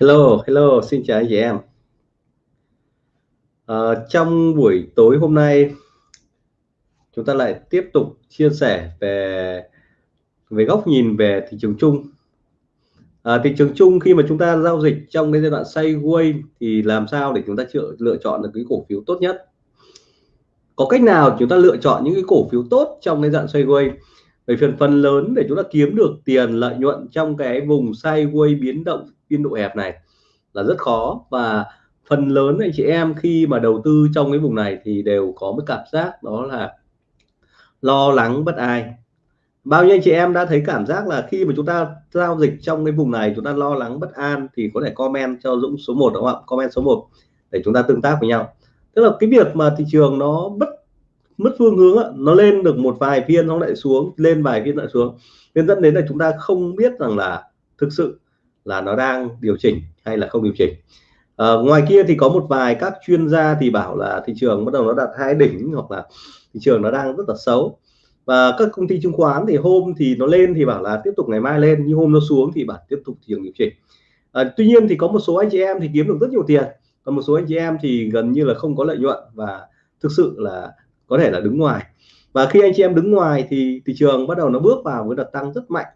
Hello, hello, xin chào anh chị em. À, trong buổi tối hôm nay chúng ta lại tiếp tục chia sẻ về về góc nhìn về thị trường chung. À, thị trường chung khi mà chúng ta giao dịch trong cái giai đoạn sideways thì làm sao để chúng ta chữa, lựa chọn được cái cổ phiếu tốt nhất? Có cách nào chúng ta lựa chọn những cái cổ phiếu tốt trong cái dạng sideways? Bởi phần phần lớn để chúng ta kiếm được tiền lợi nhuận trong cái vùng sideways biến động biên độ hẹp này là rất khó. Và phần lớn anh chị em khi mà đầu tư trong cái vùng này thì đều có một cảm giác đó là lo lắng, bất ai bao nhiêu anh chị em đã thấy cảm giác là khi mà chúng ta giao dịch trong cái vùng này, chúng ta lo lắng, bất an thì có thể comment cho Dũng số 1 đúng không ạ? Comment số 1 để chúng ta tương tác với nhau. Tức là cái việc mà thị trường nó bất, mất phương hướng nó lên được một vài phiên nó lại xuống, lên vài phiên lại xuống, nên dẫn đến là chúng ta không biết rằng là thực sự là nó đang điều chỉnh hay là không điều chỉnh. À, ngoài kia thì có một vài các chuyên gia thì bảo là thị trường bắt đầu nó đạt hai đỉnh hoặc là thị trường nó đang rất là xấu. Và các công ty chứng khoán thì hôm thì nó lên thì bảo là tiếp tục ngày mai lên nhưng hôm nó xuống thì bảo tiếp tục thị trường điều chỉnh. À, tuy nhiên thì có một số anh chị em thì kiếm được rất nhiều tiền còn một số anh chị em thì gần như là không có lợi nhuận và thực sự là có thể là đứng ngoài. Và khi anh chị em đứng ngoài thì thị trường bắt đầu nó bước vào với đợt tăng rất mạnh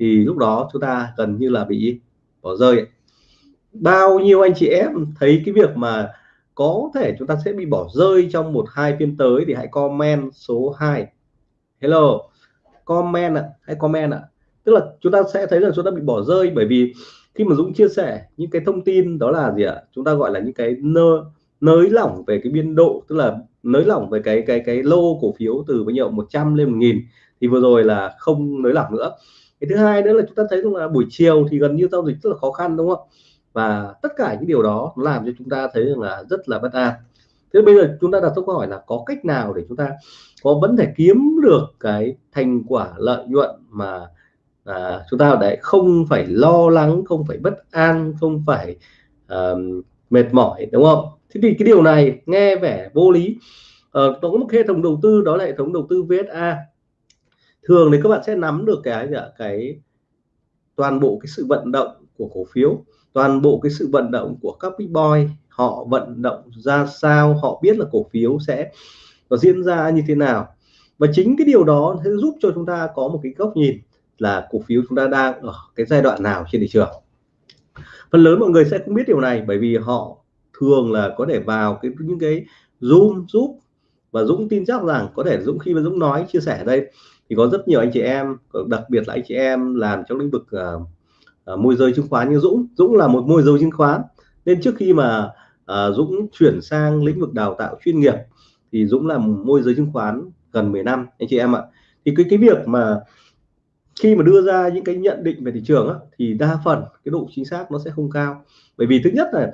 thì lúc đó chúng ta gần như là bị bỏ rơi bao nhiêu anh chị em thấy cái việc mà có thể chúng ta sẽ bị bỏ rơi trong một, hai phiên tới thì hãy comment số 2 hello, comment ạ, hãy comment ạ. Tức là chúng ta sẽ thấy là chúng ta bị bỏ rơi bởi vì khi mà Dũng chia sẻ những cái thông tin đó là gì ạ? Chúng ta gọi là những cái nơ, nới lỏng về cái biên độ, tức là nới lỏng về cái cái cái lô cổ phiếu từ bao nhiêu? 100 lên 1000 thì vừa rồi là không nới lỏng nữa cái thứ hai nữa là chúng ta thấy rằng là buổi chiều thì gần như giao dịch rất là khó khăn đúng không? Và tất cả những điều đó làm cho chúng ta thấy rằng là rất là bất an. Thế bây giờ chúng ta đặt câu hỏi là có cách nào để chúng ta có vẫn thể kiếm được cái thành quả lợi nhuận mà à, chúng ta để không phải lo lắng không phải bất an không phải uh, mệt mỏi đúng không? Thế thì cái điều này nghe vẻ vô lý. Ờ, có một hệ thống đầu tư đó là hệ thống đầu tư VSA thường thì các bạn sẽ nắm được cái gì ạ? Cái toàn bộ cái sự vận động của cổ phiếu, toàn bộ cái sự vận động của các big boy, họ vận động ra sao, họ biết là cổ phiếu sẽ nó diễn ra như thế nào. Và chính cái điều đó sẽ giúp cho chúng ta có một cái góc nhìn là cổ phiếu chúng ta đang ở cái giai đoạn nào trên thị trường. Phần lớn mọi người sẽ không biết điều này bởi vì họ thường là có thể vào cái, những cái zoom giúp và Dũng tin chắc rằng có thể Dũng khi mà Dũng nói, chia sẻ đây thì có rất nhiều anh chị em đặc biệt là anh chị em làm trong lĩnh vực uh, uh, môi giới chứng khoán như Dũng. Dũng là một môi giới chứng khoán. Nên trước khi mà uh, Dũng chuyển sang lĩnh vực đào tạo chuyên nghiệp thì Dũng làm môi giới chứng khoán gần 10 năm anh chị em ạ. Thì cái cái việc mà khi mà đưa ra những cái nhận định về thị trường á, thì đa phần cái độ chính xác nó sẽ không cao. Bởi vì thứ nhất là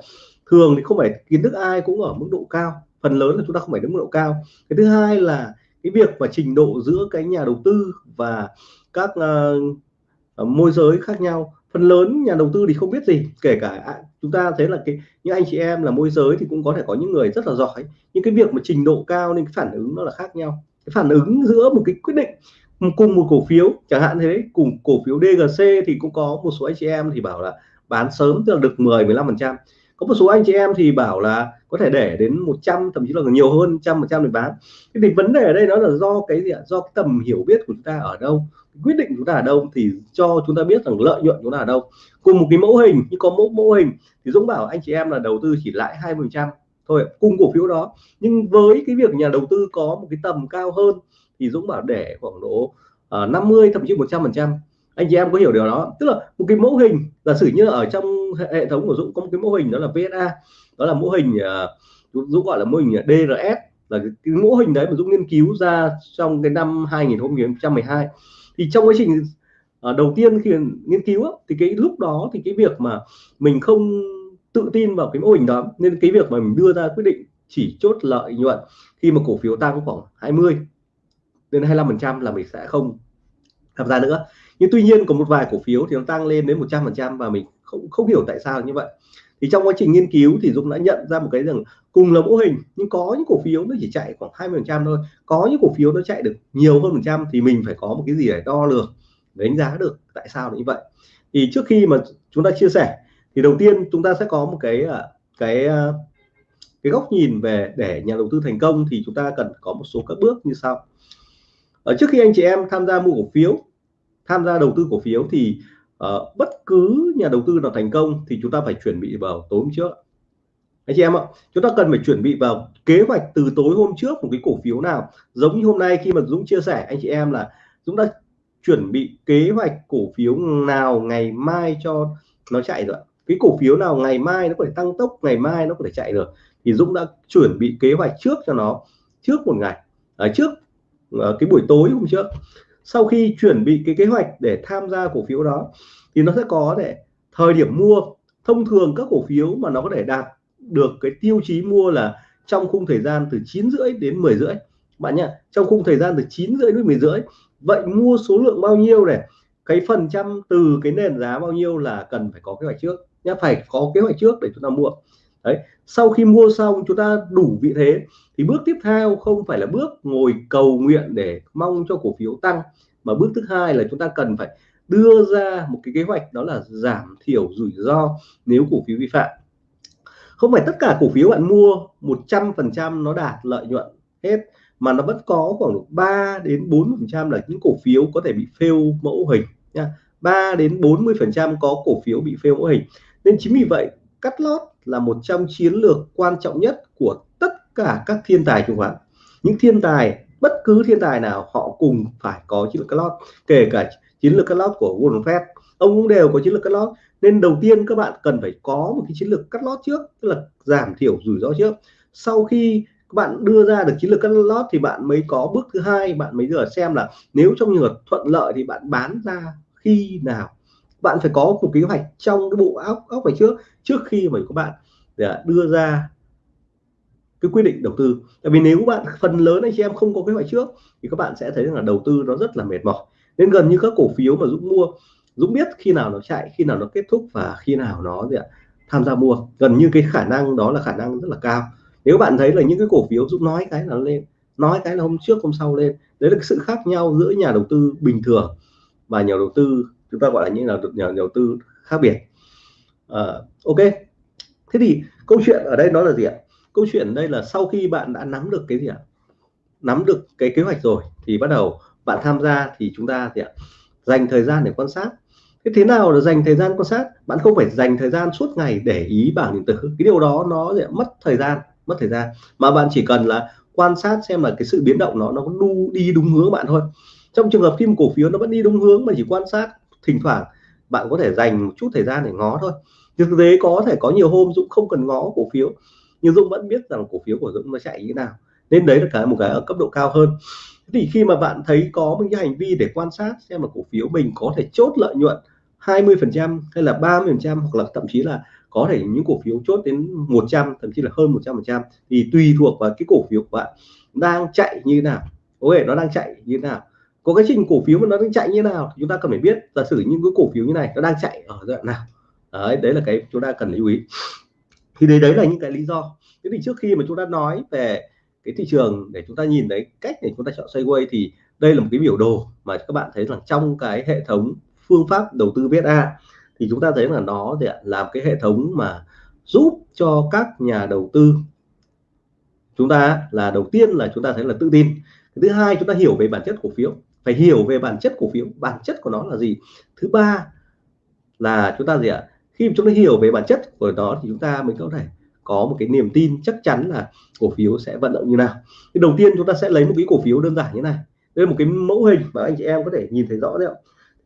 thường thì không phải kiến thức ai cũng ở mức độ cao. Phần lớn là chúng ta không phải đến mức độ cao. Cái thứ hai là cái việc và trình độ giữa cái nhà đầu tư và các uh, môi giới khác nhau. Phần lớn nhà đầu tư thì không biết gì kể cả à, chúng ta thấy là cái những anh chị em là môi giới thì cũng có thể có những người rất là giỏi. Nhưng cái việc mà trình độ cao nên cái phản ứng nó là khác nhau. Cái phản ứng giữa một cái quyết định cùng một cổ phiếu chẳng hạn thế cùng cổ phiếu DGC thì cũng có một số anh chị em thì bảo là bán sớm tức là được 10 15 phần trăm có một số anh chị em thì bảo là có thể để đến 100 thậm chí là nhiều hơn trăm một trăm để bán. Thế thì vấn đề ở đây đó là do cái gì ạ? Do cái tầm hiểu biết của chúng ta ở đâu? Quyết định chúng ta ở đâu thì cho chúng ta biết rằng lợi nhuận chúng ta ở đâu. Cùng một cái mẫu hình như có mẫu mẫu hình thì Dũng bảo anh chị em là đầu tư chỉ lãi hai phần trăm thôi cùng cổ phiếu đó. Nhưng với cái việc nhà đầu tư có một cái tầm cao hơn thì Dũng bảo để khoảng độ ờ, uh, 50 thậm chí 100 phần trăm anh chị em có hiểu điều đó tức là một cái mẫu hình giả sử như ở trong hệ thống của Dũng có một cái mẫu hình đó là VSA đó là mẫu hình uh, Dũng gọi là mô hình DRS là cái, mẫu hình đấy mà Dũng nghiên cứu ra trong cái năm 2012 thì trong quá trình uh, đầu tiên khi nghiên cứu thì cái lúc đó thì cái việc mà mình không tự tin vào cái mô hình đó nên cái việc mà mình đưa ra quyết định chỉ chốt lợi nhuận khi mà cổ phiếu tăng khoảng 20 đến 25 phần trăm là mình sẽ không tham gia nữa nhưng tuy nhiên có một vài cổ phiếu thì nó tăng lên đến 100 phần trăm và mình không không hiểu tại sao như vậy. Thì trong quá trình nghiên cứu thì Dũng đã nhận ra một cái rằng cùng là mẫu hình, nhưng có những cổ phiếu nó chỉ chạy khoảng 20 phần trăm thôi. Có những cổ phiếu nó chạy được nhiều hơn phần trăm thì mình phải có một cái gì để đo lường đánh giá được tại sao như vậy. Thì trước khi mà chúng ta chia sẻ thì đầu tiên chúng ta sẽ có một cái à, cái à, cái góc nhìn về để nhà đầu tư thành công thì chúng ta cần có một số các bước như sau. Ở trước khi anh chị em tham gia mua cổ phiếu tham gia đầu tư cổ phiếu thì uh, bất cứ nhà đầu tư nào thành công thì chúng ta phải chuẩn bị vào tối hôm trước. Anh chị em ạ chúng ta cần phải chuẩn bị vào kế hoạch từ tối hôm trước một cái cổ phiếu nào. Giống như hôm nay khi mà Dũng chia sẻ anh chị em là Dũng đã chuẩn bị kế hoạch cổ phiếu nào ngày mai cho nó chạy rồi cái cổ phiếu nào ngày mai nó có thể tăng tốc ngày mai nó có thể chạy được. Thì Dũng đã chuẩn bị kế hoạch trước cho nó trước một ngày. Ở trước ờ, cái buổi tối hôm trước sau khi chuẩn bị cái kế hoạch để tham gia cổ phiếu đó, thì nó sẽ có để thời điểm mua, thông thường các cổ phiếu mà nó có thể đạt được cái tiêu chí mua là trong khung thời gian từ 9 rưỡi đến 10 rưỡi. Bạn nhé trong khung thời gian từ 9 rưỡi đến 10 rưỡi, vậy mua số lượng bao nhiêu này, cái phần trăm từ cái nền giá bao nhiêu là cần phải có kế hoạch trước? Nhé phải có kế hoạch trước để chúng ta mua đấy, sau khi mua xong chúng ta đủ vị thế, thì bước tiếp theo không phải là bước ngồi cầu nguyện để mong cho cổ phiếu tăng, mà bước thứ hai là chúng ta cần phải đưa ra một cái kế hoạch, đó là giảm thiểu rủi ro nếu cổ phiếu vi phạm. Không phải tất cả cổ phiếu bạn mua 100% nó đạt lợi nhuận hết, mà nó vẫn có khoảng 3 đến 4 phần trăm là những cổ phiếu có thể bị fail mẫu hình nha. 3 đến 40 phần trăm có cổ phiếu bị fail mẫu hình. Nên chính vì vậy cắt lót là một trong chiến lược quan trọng nhất của tất cả các thiên tài chứng khoán những thiên tài, bất cứ thiên tài nào, họ cùng phải có chiến lược cắt lót kể cả chiến lược cắt lót của Warren Buffett ông cũng đều có chiến lược cắt lót nên đầu tiên các bạn cần phải có một cái chiến lược cắt lót trước, tức là giảm thiểu rủi ro trước. Sau khi các bạn đưa ra được chiến lược cắt lót thì bạn mới có bước thứ hai, bạn mới giờ xem là nếu trong trường hợp thuận lợi thì bạn bán ra khi nào bạn phải có một kế hoạch trong cái bộ óc óc phải trước trước khi mà các bạn để đưa ra cái quyết định đầu tư. Tại vì nếu bạn phần lớn anh chị em không có kế hoạch trước thì các bạn sẽ thấy rằng là đầu tư nó rất là mệt mỏi. Nên gần như các cổ phiếu mà Dũng mua Dũng biết khi nào nó chạy khi nào nó kết thúc và khi nào nó gì ạ, tham gia mua. Gần như cái khả năng đó là khả năng rất là cao. Nếu bạn thấy là những cái cổ phiếu Dũng nói cái là lên nói cái là hôm trước hôm sau lên đấy là cái sự khác nhau giữa nhà đầu tư bình thường và nhà đầu tư chúng ta gọi là những là nhà đầu tư khác biệt. À, ok. Thế thì câu chuyện ở đây nó là gì ạ? Câu chuyện ở đây là sau khi bạn đã nắm được cái gì ạ? Nắm được cái kế hoạch rồi thì bắt đầu bạn tham gia thì chúng ta thì ạ dành thời gian để quan sát. Thế thế nào là dành thời gian quan sát? Bạn không phải dành thời gian suốt ngày để ý bảng điện tử. Cái điều đó nó sẽ mất thời gian mất thời gian. Mà bạn chỉ cần là quan sát xem là cái sự biến động nó nó có đu đi đúng hướng bạn thôi. Trong trường hợp khi một cổ phiếu nó vẫn đi đúng hướng mà chỉ quan sát thỉnh thoảng bạn có thể dành một chút thời gian để ngó thôi. Thực tế có thể có nhiều hôm Dũng không cần ngó cổ phiếu, nhưng Dũng vẫn biết rằng cổ phiếu của Dũng nó chạy như thế nào. Nên đấy là cái, một cái ở cấp độ cao hơn. Thì khi mà bạn thấy có một cái hành vi để quan sát xem mà cổ phiếu mình có thể chốt lợi nhuận 20 phần trăm hay là 30 phần trăm hoặc là thậm chí là có thể những cổ phiếu chốt đến 100 thậm chí là hơn 100 phần trăm thì tùy thuộc vào cái cổ phiếu của bạn đang chạy như thế nào. Ok, nó đang chạy như thế nào có cái trình cổ phiếu mà nó đang chạy như thế nào chúng ta cần phải biết. Giả sử những cái cổ phiếu như này nó đang chạy ở giai đoạn nào. Đấy đấy là cái chúng ta cần lưu ý. Thì đấy đấy là những cái lý do. Thế thì trước khi mà chúng ta nói về cái thị trường để chúng ta nhìn thấy cách để chúng ta chọn sideways thì đây là một cái biểu đồ mà các bạn thấy rằng trong cái hệ thống phương pháp đầu tư VSA thì chúng ta thấy là nó để làm cái hệ thống mà giúp cho các nhà đầu tư chúng ta là đầu tiên là chúng ta thấy là tự tin. Thứ hai, chúng ta hiểu về bản chất cổ phiếu phải hiểu về bản chất cổ phiếu, bản chất của nó là gì. Thứ ba là chúng ta gì ạ? Khi chúng ta hiểu về bản chất của nó thì chúng ta mới có thể có một cái niềm tin chắc chắn là cổ phiếu sẽ vận động như nào. Thì đầu tiên chúng ta sẽ lấy một cái cổ phiếu đơn giản như này. Đây là một cái mẫu hình mà anh chị em có thể nhìn thấy rõ đấy ạ.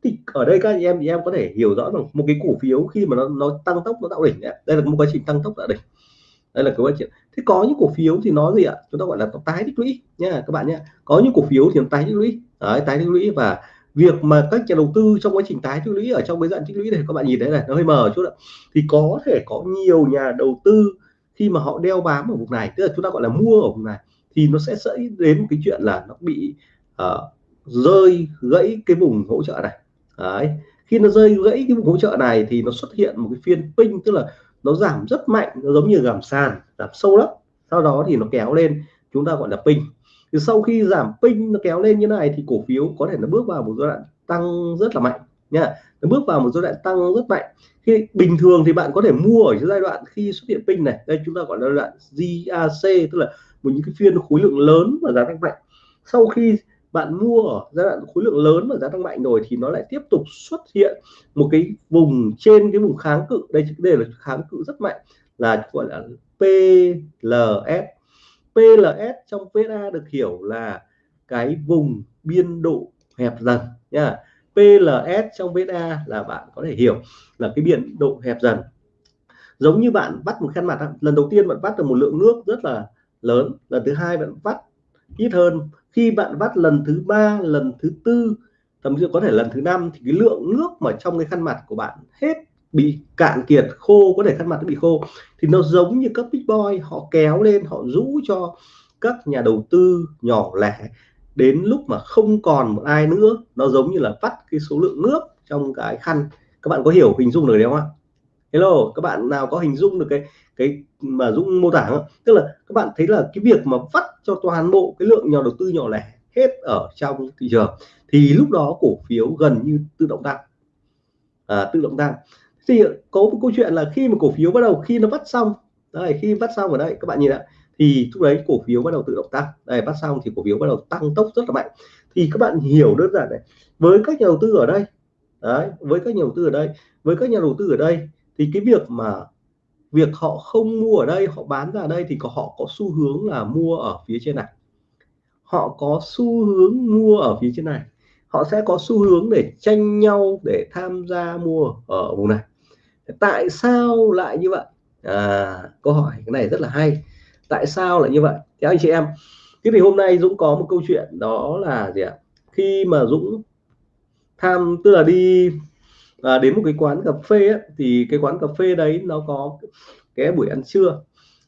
Thì ở đây các anh em thì em có thể hiểu rõ rằng một cái cổ phiếu khi mà nó nó tăng tốc, nó tạo đỉnh đấy. đây là một quá trình tăng tốc tạo đỉnh. Đây là cái quá trình. Thế có những cổ phiếu thì nó gì ạ? Chúng ta gọi là tái tích lũy nha các bạn nhé có những cổ phiếu thì nó tái tích lũy đấy, tái tích lũy và việc mà các nhà đầu tư trong quá trình tái tích lũy ở trong cái dạng tích lũy này các bạn nhìn thấy này nó hơi mờ chút ạ. Thì có thể có nhiều nhà đầu tư khi mà họ đeo bám ở vùng này tức là chúng ta gọi là mua ở vùng này thì nó sẽ dẫn đến cái chuyện là nó bị uh, rơi gãy cái vùng hỗ trợ này. Đấy khi nó rơi gãy cái vùng hỗ trợ này thì nó xuất hiện một cái phiên pin tức là nó giảm rất mạnh nó giống như giảm sàn giảm sâu lắm. Sau đó thì nó kéo lên chúng ta gọi là pin thì sau khi giảm pin nó kéo lên như này thì cổ phiếu có thể nó bước vào một giai đoạn tăng rất là mạnh nha. Nó bước vào một giai đoạn tăng rất mạnh. Khi bình thường thì bạn có thể mua ở giai đoạn khi xuất hiện pin này. Đây chúng ta gọi là giai đoạn GAC tức là một những cái phiên khối lượng lớn và giá tăng mạnh. Sau khi bạn mua ở giai đoạn khối lượng lớn và giá tăng mạnh rồi thì nó lại tiếp tục xuất hiện một cái vùng trên cái vùng kháng cự. Đây đây là kháng cự rất mạnh, là gọi là PLS PLS trong VSA được hiểu là cái vùng biên độ hẹp dần nha. PLS trong VSA là bạn có thể hiểu là cái biên độ hẹp dần. Giống như bạn bắt một khăn mặt lần đầu tiên bạn bắt được một lượng nước rất là lớn, lần thứ hai bạn bắt ít hơn. Khi bạn bắt lần thứ ba, lần thứ tư, thậm chí có thể lần thứ năm thì cái lượng nước mà trong cái khăn mặt của bạn hết bị cạn kiệt khô có thể khăn mặt nó bị khô thì nó giống như các big boy họ kéo lên họ rũ cho các nhà đầu tư nhỏ lẻ. Đến lúc mà không còn một ai nữa nó giống như là vắt cái số lượng nước trong cái khăn. Các bạn có hiểu hình dung được đấy không ạ? Hello các bạn nào có hình dung được cái cái mà Dũng mô tả không? Tức là các bạn thấy là cái việc mà vắt cho toàn bộ cái lượng nhà đầu tư nhỏ lẻ hết ở trong thị trường thì lúc đó cổ phiếu gần như tự động tăng. À, tự động tăng thì có một câu chuyện là khi mà cổ phiếu bắt đầu, khi nó vắt xong đây khi vắt xong ở đây các bạn nhìn ạ, thì lúc đấy cổ phiếu bắt đầu tự động tăng. Đây bắt xong thì cổ phiếu bắt đầu tăng tốc rất là mạnh. Thì các bạn hiểu đơn giản này, với các nhà đầu tư ở đây, đấy, với các nhà đầu tư ở đây, với các nhà đầu tư ở đây, thì cái việc mà việc họ không mua ở đây, họ bán ra đây thì có, họ có xu hướng là mua ở phía trên này. Họ có xu hướng mua ở phía trên này. Họ sẽ có xu hướng để tranh nhau để tham gia mua ở vùng này tại sao lại như vậy? À, câu hỏi cái này rất là hay. Tại sao lại như vậy? Theo anh chị em thế thì hôm nay Dũng có một câu chuyện đó là gì ạ? Khi mà Dũng tham tức là đi à, đến một cái quán cà phê ấy, thì cái quán cà phê đấy nó có cái buổi ăn trưa.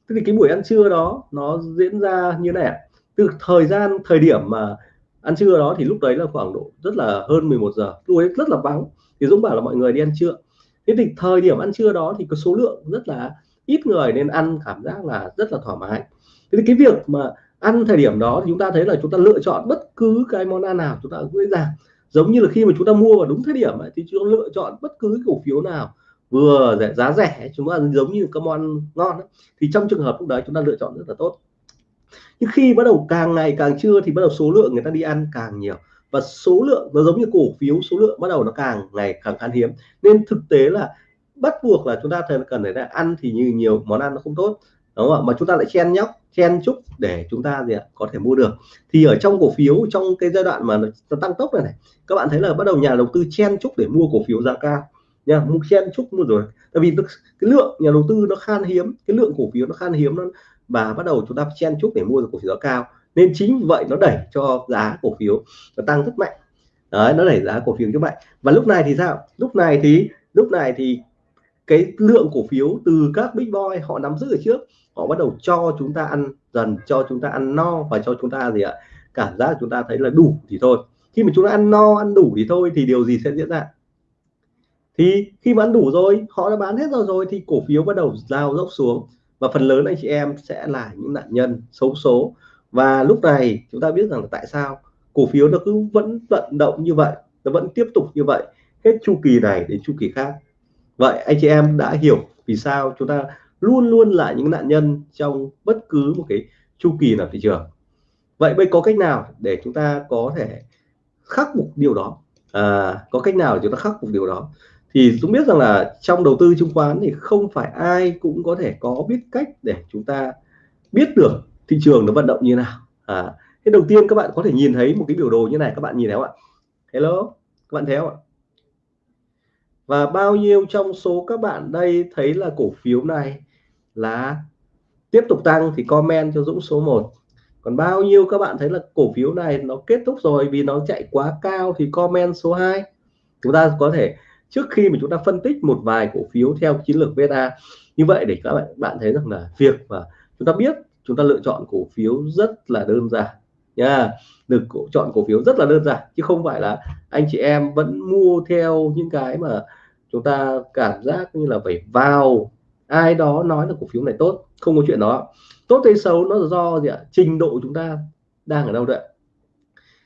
Thế thì cái buổi ăn trưa đó nó diễn ra như này từ thời gian thời điểm mà ăn trưa đó thì lúc đấy là khoảng độ rất là hơn 11 giờ lúc ấy rất là vắng. Thì Dũng bảo là mọi người đi ăn trưa thế thì thời điểm ăn trưa đó thì có số lượng rất là ít người nên ăn cảm giác là rất là thoải mái. Thế thì cái việc mà ăn thời điểm đó thì chúng ta thấy là chúng ta lựa chọn bất cứ cái món ăn nào chúng ta dễ dàng. Giống như là khi mà chúng ta mua vào đúng thời điểm ấy, thì chúng ta lựa chọn bất cứ cổ phiếu nào vừa rẻ giá rẻ chúng ta giống như các món ngon ấy. thì trong trường hợp lúc đấy chúng ta lựa chọn rất là tốt. Nhưng khi bắt đầu càng ngày càng trưa thì bắt đầu số lượng người ta đi ăn càng nhiều và số lượng, nó giống như cổ phiếu, số lượng bắt đầu nó càng ngày càng khan hiếm. Nên thực tế là bắt buộc là chúng ta cần phải ăn thì như nhiều món ăn nó không tốt. Đúng không ạ? Mà chúng ta lại chen nhóc, chen chúc để chúng ta gì ạ, có thể mua được. Thì ở trong cổ phiếu, trong cái giai đoạn mà nó tăng tốc này này, các bạn thấy là bắt đầu nhà đầu tư chen chúc để mua cổ phiếu giá cao. Nha, mua chen chúc mua rồi. Tại vì cái lượng nhà đầu tư nó khan hiếm, cái lượng cổ phiếu nó khan hiếm nó và bắt đầu chúng ta chen chúc để mua được cổ phiếu giá cao nên chính vậy nó đẩy cho giá cổ phiếu nó tăng rất mạnh. Đấy, nó đẩy giá cổ phiếu rất mạnh. và lúc này thì sao? Lúc này thì, lúc này thì cái lượng cổ phiếu từ các big boy họ nắm giữ ở trước, họ bắt đầu cho chúng ta ăn dần, cho chúng ta ăn no và cho chúng ta gì ạ? Cảm giác chúng ta thấy là đủ thì thôi. Khi mà chúng ta ăn no, ăn đủ thì thôi thì điều gì sẽ diễn ra? Thì khi mà ăn đủ rồi, họ đã bán hết rồi rồi thì cổ phiếu bắt đầu giao dốc xuống. Và phần lớn anh chị em sẽ là những nạn nhân xấu số và lúc này chúng ta biết rằng là tại sao cổ phiếu nó cứ vẫn vận động như vậy nó vẫn tiếp tục như vậy hết chu kỳ này đến chu kỳ khác. Vậy anh chị em đã hiểu vì sao chúng ta luôn luôn là những nạn nhân trong bất cứ một cái chu kỳ nào thị trường. Vậy bây có cách nào để chúng ta có thể khắc phục điều đó? À, có cách nào để chúng ta khắc phục điều đó? Thì chúng biết rằng là trong đầu tư chứng khoán thì không phải ai cũng có thể có biết cách để chúng ta biết được thị trường nó vận động như nào? À, thế đầu tiên các bạn có thể nhìn thấy một cái biểu đồ như này các bạn nhìn thấy không ạ? Hello các bạn thấy không ạ? Và bao nhiêu trong số các bạn đây thấy là cổ phiếu này là tiếp tục tăng thì comment cho Dũng số 1 còn bao nhiêu các bạn thấy là cổ phiếu này nó kết thúc rồi vì nó chạy quá cao thì comment số 2 chúng ta có thể trước khi mà chúng ta phân tích một vài cổ phiếu theo chiến lược VSA như vậy để các bạn bạn thấy rằng là việc mà chúng ta biết chúng ta lựa chọn cổ phiếu rất là đơn giản nha. Được cổ, chọn cổ phiếu rất là đơn giản, chứ không phải là anh chị em vẫn mua theo những cái mà chúng ta cảm giác như là phải vào. Ai đó nói là cổ phiếu này tốt, không có chuyện đó. Tốt hay xấu nó là do gì ạ? Trình độ chúng ta đang ở đâu đấy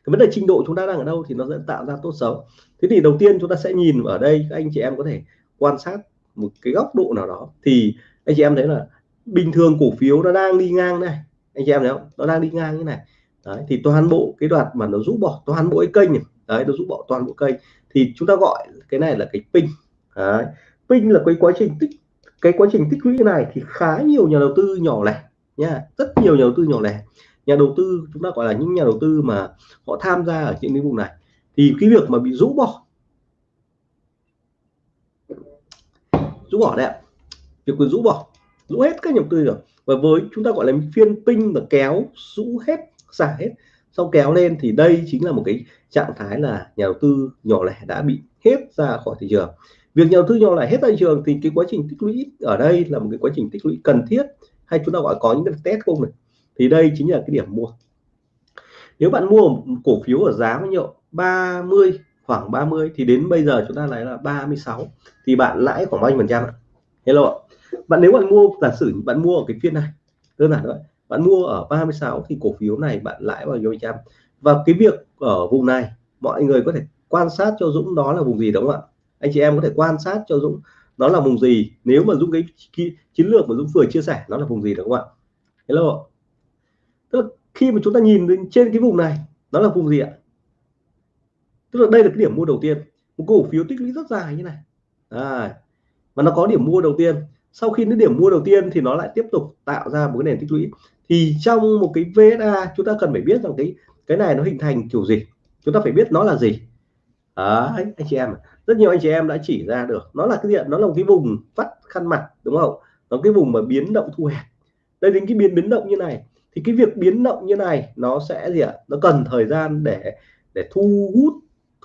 cái vấn đề trình độ chúng ta đang ở đâu thì nó sẽ tạo ra tốt xấu. Thế thì đầu tiên chúng ta sẽ nhìn ở đây, các anh chị em có thể quan sát một cái góc độ nào đó. Thì anh chị em thấy là bình thường cổ phiếu nó đang đi ngang này anh chị em thấy không? Nó đang đi ngang như này. Đấy, thì toàn bộ cái đoạn mà nó rũ bỏ toàn bộ cái kênh này. Đấy nó rũ bỏ toàn bộ kênh. Thì chúng ta gọi cái này là cái pin. Đấy. pin là cái quá trình tích cái quá trình tích lũy này thì khá nhiều nhà đầu tư nhỏ lẻ nha. Rất nhiều nhà đầu tư nhỏ lẻ. Nhà đầu tư chúng ta gọi là những nhà đầu tư mà họ tham gia ở trên lĩnh vực này. Thì cái việc mà bị rũ bỏ rũ bỏ đấy ạ. Việc quyền rũ bỏ rũ hết các nhà đầu tư rồi. Và với chúng ta gọi là phiên pinh và kéo, rũ hết, xả hết. Sau kéo lên thì đây chính là một cái trạng thái là nhà đầu tư nhỏ lẻ đã bị hết ra khỏi thị trường. Việc nhà đầu tư nhỏ lẻ hết ra thị trường thì cái quá trình tích lũy ở đây là một cái quá trình tích lũy cần thiết hay chúng ta gọi có những cái test không này? Thì đây chính là cái điểm mua. Nếu bạn mua một cổ phiếu ở giá bao nhiêu? 30 khoảng 30 thì đến bây giờ chúng ta lấy là 36 thì bạn lãi khoảng bao nhiêu phần trăm ạ? Hello bạn nếu bạn mua giả sử bạn mua ở cái phiên này đơn giản thôi bạn mua ở 36 thì cổ phiếu này bạn lãi bao nhiêu trăm. Và cái việc ở vùng này mọi người có thể quan sát cho Dũng đó là vùng gì đúng không ạ? Anh chị em có thể quan sát cho Dũng nó là vùng gì. Nếu mà Dũng cái, cái chiến lược mà Dũng vừa chia sẻ nó là vùng gì đúng không ạ? Hello. Tức là khi mà chúng ta nhìn lên trên cái vùng này nó là vùng gì ạ? Tức là đây là cái điểm mua đầu tiên. Một cổ phiếu tích lũy rất dài như này. À, mà nó có điểm mua đầu tiên sau khi đến điểm mua đầu tiên thì nó lại tiếp tục tạo ra một cái nền tích lũy. Thì trong một cái VSA chúng ta cần phải biết rằng cái cái này nó hình thành kiểu gì? Chúng ta phải biết nó là gì? Đấy, anh chị em rất nhiều anh chị em đã chỉ ra được nó là cái gì nó là một cái vùng vắt khăn mặt đúng không? Nó cái vùng mà biến động thu hẹp. Đây đến cái biến biến động như này. Thì cái việc biến động như này nó sẽ gì ạ? Nó cần thời gian để để thu hút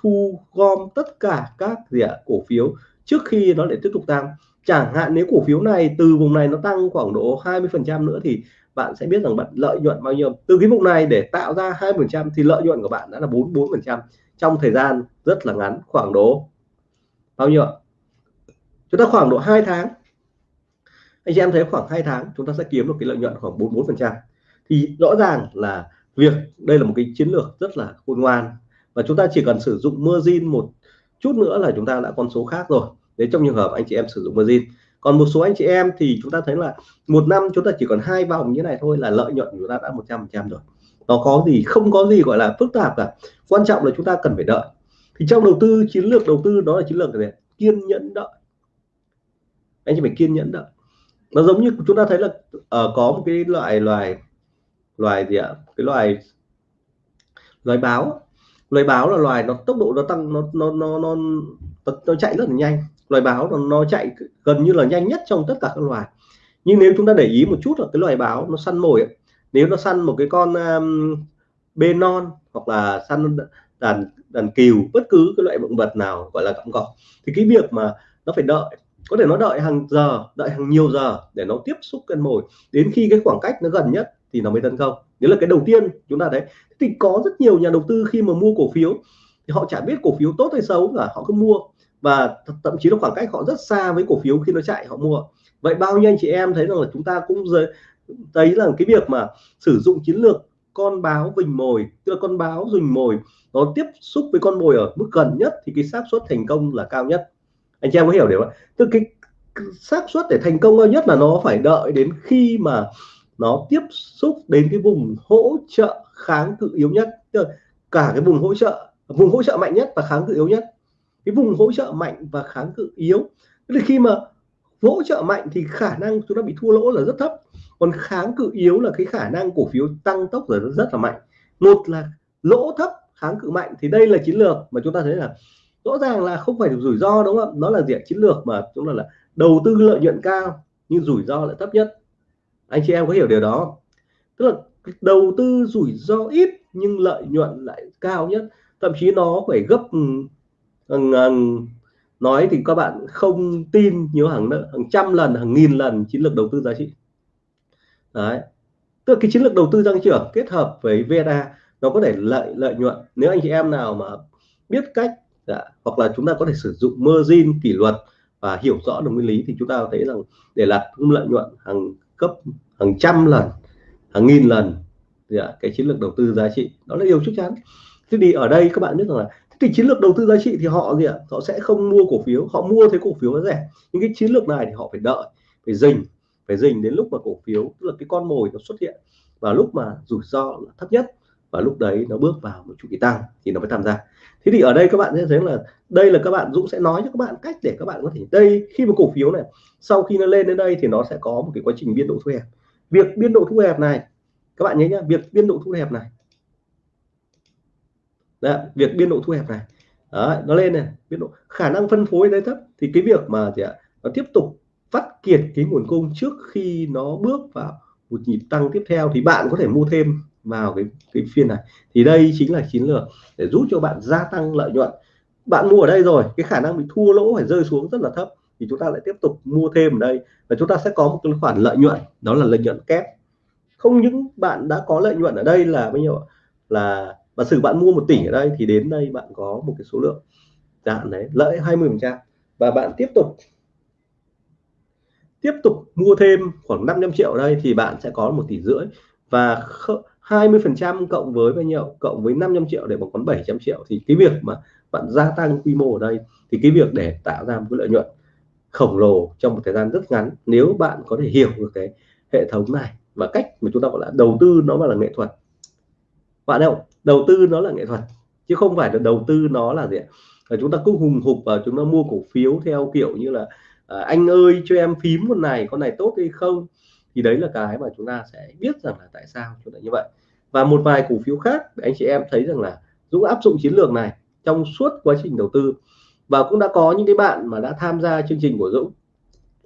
thu gom tất cả các gì ạ? Cổ phiếu trước khi nó lại tiếp tục tăng chẳng hạn nếu cổ phiếu này từ vùng này nó tăng khoảng độ 20 phần trăm nữa thì bạn sẽ biết rằng bạn lợi nhuận bao nhiêu. Từ cái vùng này để tạo ra hai phần trăm thì lợi nhuận của bạn đã là 44 phần trăm trong thời gian rất là ngắn, khoảng độ bao nhiêu chúng ta khoảng độ 2 tháng. Anh chị em thấy khoảng 2 tháng chúng ta sẽ kiếm được cái lợi nhuận khoảng 44 phần trăm. Thì rõ ràng là việc đây là một cái chiến lược rất là khôn ngoan và chúng ta chỉ cần sử dụng margin một chút nữa là chúng ta đã con số khác rồi đấy trong trường hợp anh chị em sử dụng margin còn một số anh chị em thì chúng ta thấy là một năm chúng ta chỉ còn hai vòng như này thôi là lợi nhuận của chúng ta đã 100 phần trăm rồi. Nó có gì không có gì gọi là phức tạp cả. Quan trọng là chúng ta cần phải đợi. Thì trong đầu tư chiến lược đầu tư đó là chiến lược gì kiên nhẫn đợi. Anh chị phải kiên nhẫn đợi. Nó giống như chúng ta thấy là uh, có một cái loại loài loài gì ạ? Cái loài loài báo. Loài báo là loài nó tốc độ nó tăng nó nó nó nó, nó chạy rất là nhanh loài báo nó, chạy gần như là nhanh nhất trong tất cả các loài. Nhưng nếu chúng ta để ý một chút là cái loài báo nó săn mồi ấy, nếu nó săn một cái con um, bê non hoặc là săn đàn đàn cừu bất cứ cái loại động vật nào gọi là cọng cỏ thì cái việc mà nó phải đợi có thể nó đợi hàng giờ đợi hàng nhiều giờ để nó tiếp xúc cân mồi đến khi cái khoảng cách nó gần nhất thì nó mới tấn công. Đấy là cái đầu tiên chúng ta đấy thì có rất nhiều nhà đầu tư khi mà mua cổ phiếu thì họ chả biết cổ phiếu tốt hay xấu cả họ cứ mua và thậm chí là khoảng cách họ rất xa với cổ phiếu khi nó chạy, họ mua. Vậy bao nhiêu anh chị em thấy rằng là chúng ta cũng thấy rằng cái việc mà sử dụng chiến lược con báo vình mồi, tức là con báo rình mồi, nó tiếp xúc với con mồi ở mức gần nhất thì cái xác suất thành công là cao nhất. Anh chị em có hiểu điều không tức cái xác suất để thành công cao nhất là nó phải đợi đến khi mà nó tiếp xúc đến cái vùng hỗ trợ kháng cự yếu nhất. Tức là cả cái vùng hỗ trợ, vùng hỗ trợ mạnh nhất và kháng cự yếu nhất cái vùng hỗ trợ mạnh và kháng cự yếu. Tức là khi mà hỗ trợ mạnh thì khả năng chúng ta bị thua lỗ là rất thấp. Còn kháng cự yếu là cái khả năng cổ phiếu tăng tốc rồi rất là mạnh. Một là lỗ thấp, kháng cự mạnh, thì đây là chiến lược mà chúng ta thấy là rõ ràng là không phải rủi ro, đúng không? Nó là diện chiến lược mà chúng ta là đầu tư lợi nhuận cao, nhưng rủi ro lại thấp nhất. Anh chị em có hiểu điều đó tức là đầu tư rủi ro ít, nhưng lợi nhuận lại cao nhất. Thậm chí nó phải gấp ừ, Vâng, à, nói thì các bạn không tin nhiều hàng hàng trăm lần hàng nghìn lần chiến lược đầu tư giá trị. Đấy. Tức là cái chiến lược đầu tư tăng trưởng kết hợp với VNA nó có thể lợi lợi nhuận. Nếu anh chị em nào mà biết cách dạ, hoặc là chúng ta có thể sử dụng margin kỷ luật và hiểu rõ được nguyên lý thì chúng ta thấy rằng để đạt lợi nhuận hàng cấp hàng trăm lần hàng nghìn lần dạ, cái chiến lược đầu tư giá trị đó là điều chắc chắn. Thế thì ở đây các bạn biết rằng là cái chiến lược đầu tư giá trị thì họ gì ạ? Họ sẽ không mua cổ phiếu, họ mua thấy cổ phiếu nó rẻ. Nhưng cái chiến lược này thì họ phải đợi, phải dình phải dình đến lúc mà cổ phiếu, tức là cái con mồi nó xuất hiện và lúc mà rủi ro là thấp nhất và lúc đấy nó bước vào một chu kỳ tăng thì nó mới tham gia. Thế thì ở đây các bạn sẽ thấy là đây là các bạn, Dũng sẽ nói cho các bạn cách để các bạn có thể, đây khi mà cổ phiếu này, sau khi nó lên đến đây thì nó sẽ có một cái quá trình biên độ thu hẹp. Việc biên độ thu hẹp này, các bạn nhớ nhá, việc biên độ thu hẹp này Đấy, việc biên độ thu hẹp này. Đấy, nó lên này biên độ khả năng phân phối đấy thấp. Thì cái việc mà gì ạ nó tiếp tục phát kiệt cái nguồn cung trước khi nó bước vào một nhịp tăng tiếp theo thì bạn có thể mua thêm vào cái cái phiên này. Thì đây chính là chiến lược để giúp cho bạn gia tăng lợi nhuận. Bạn mua ở đây rồi cái khả năng bị thua lỗ phải rơi xuống rất là thấp thì chúng ta lại tiếp tục mua thêm ở đây và chúng ta sẽ có một cái khoản lợi nhuận đó là lợi nhuận kép. Không những bạn đã có lợi nhuận ở đây là bao nhiêu là và sử bạn mua một tỷ ở đây thì đến đây bạn có một cái số lượng đạn đấy, lợi 20 phần trăm. Và bạn tiếp tục tiếp tục mua thêm khoảng 500 triệu ở đây thì bạn sẽ có một tỷ rưỡi. Và 20 phần trăm cộng với bao nhiêu? Cộng với 500 triệu để bằng còn 700 triệu. Thì cái việc mà bạn gia tăng quy mô ở đây thì cái việc để tạo ra một cái lợi nhuận khổng lồ trong một thời gian rất ngắn nếu bạn có thể hiểu được cái hệ thống này và cách mà chúng ta gọi là đầu tư nó mà là nghệ thuật bạn không đầu tư nó là nghệ thuật chứ không phải là đầu tư nó là gì là chúng ta cứ hùng hục và chúng ta mua cổ phiếu theo kiểu như là à, anh ơi cho em phím con này con này tốt hay không? Thì đấy là cái mà chúng ta sẽ biết rằng là tại sao chúng ta như vậy. Và một vài cổ phiếu khác anh chị em thấy rằng là Dũng áp dụng chiến lược này trong suốt quá trình đầu tư. Và cũng đã có những cái bạn mà đã tham gia chương trình của Dũng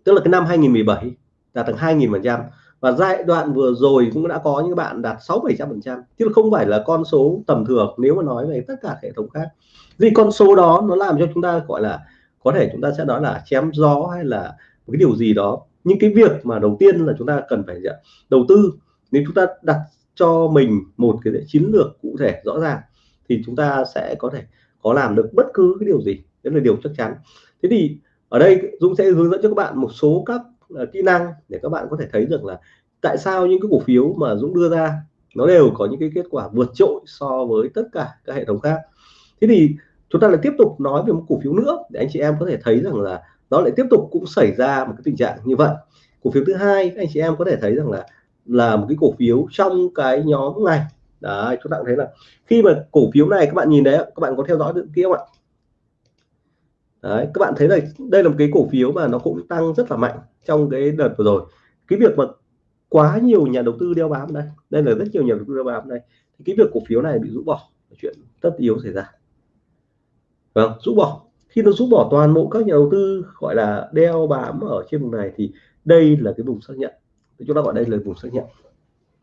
tức là cái năm 2017 đạt tầng 2.000 phần trăm và giai đoạn vừa rồi cũng đã có những bạn đạt 6 700 phần trăm. Chứ không phải là con số tầm thường, nếu mà nói về tất cả hệ thống khác. Vì con số đó nó làm cho chúng ta, gọi là, có thể chúng ta sẽ nói là chém gió hay là một cái điều gì đó. Nhưng cái việc mà đầu tiên là chúng ta cần phải đầu tư. Nếu chúng ta đặt cho mình một cái chiến lược cụ thể, rõ ràng, thì chúng ta sẽ có thể có làm được bất cứ cái điều gì. Đấy là điều chắc chắn. Thế thì ở đây Dũng sẽ hướng dẫn cho các bạn một số các uh, kỹ năng để các bạn có thể thấy được là tại sao những cái cổ phiếu mà Dũng đưa ra nó đều có những cái kết quả vượt trội so với tất cả các hệ thống khác. Thế thì chúng ta lại tiếp tục nói về một cổ phiếu nữa để anh chị em có thể thấy rằng là nó lại tiếp tục cũng xảy ra một cái tình trạng như vậy. Cổ phiếu thứ hai anh chị em có thể thấy rằng là là một cái cổ phiếu trong cái nhóm này. Đấy chúng ta thấy là khi mà cổ phiếu này các bạn nhìn đấy các bạn có theo dõi được kia không ạ? Đấy, các bạn thấy là đây là một cái cổ phiếu mà nó cũng tăng rất là mạnh trong cái đợt vừa rồi. Cái việc mà quá nhiều nhà đầu tư đeo bám đây đây là rất nhiều nhà đầu tư đeo bám đây, thì cái việc cổ phiếu này bị rũ bỏ là chuyện tất yếu xảy ra. Vâng rũ bỏ. Khi nó rũ bỏ toàn bộ các nhà đầu tư gọi là đeo bám ở trên vùng này thì đây là cái vùng xác nhận. Chúng ta gọi đây là vùng xác nhận.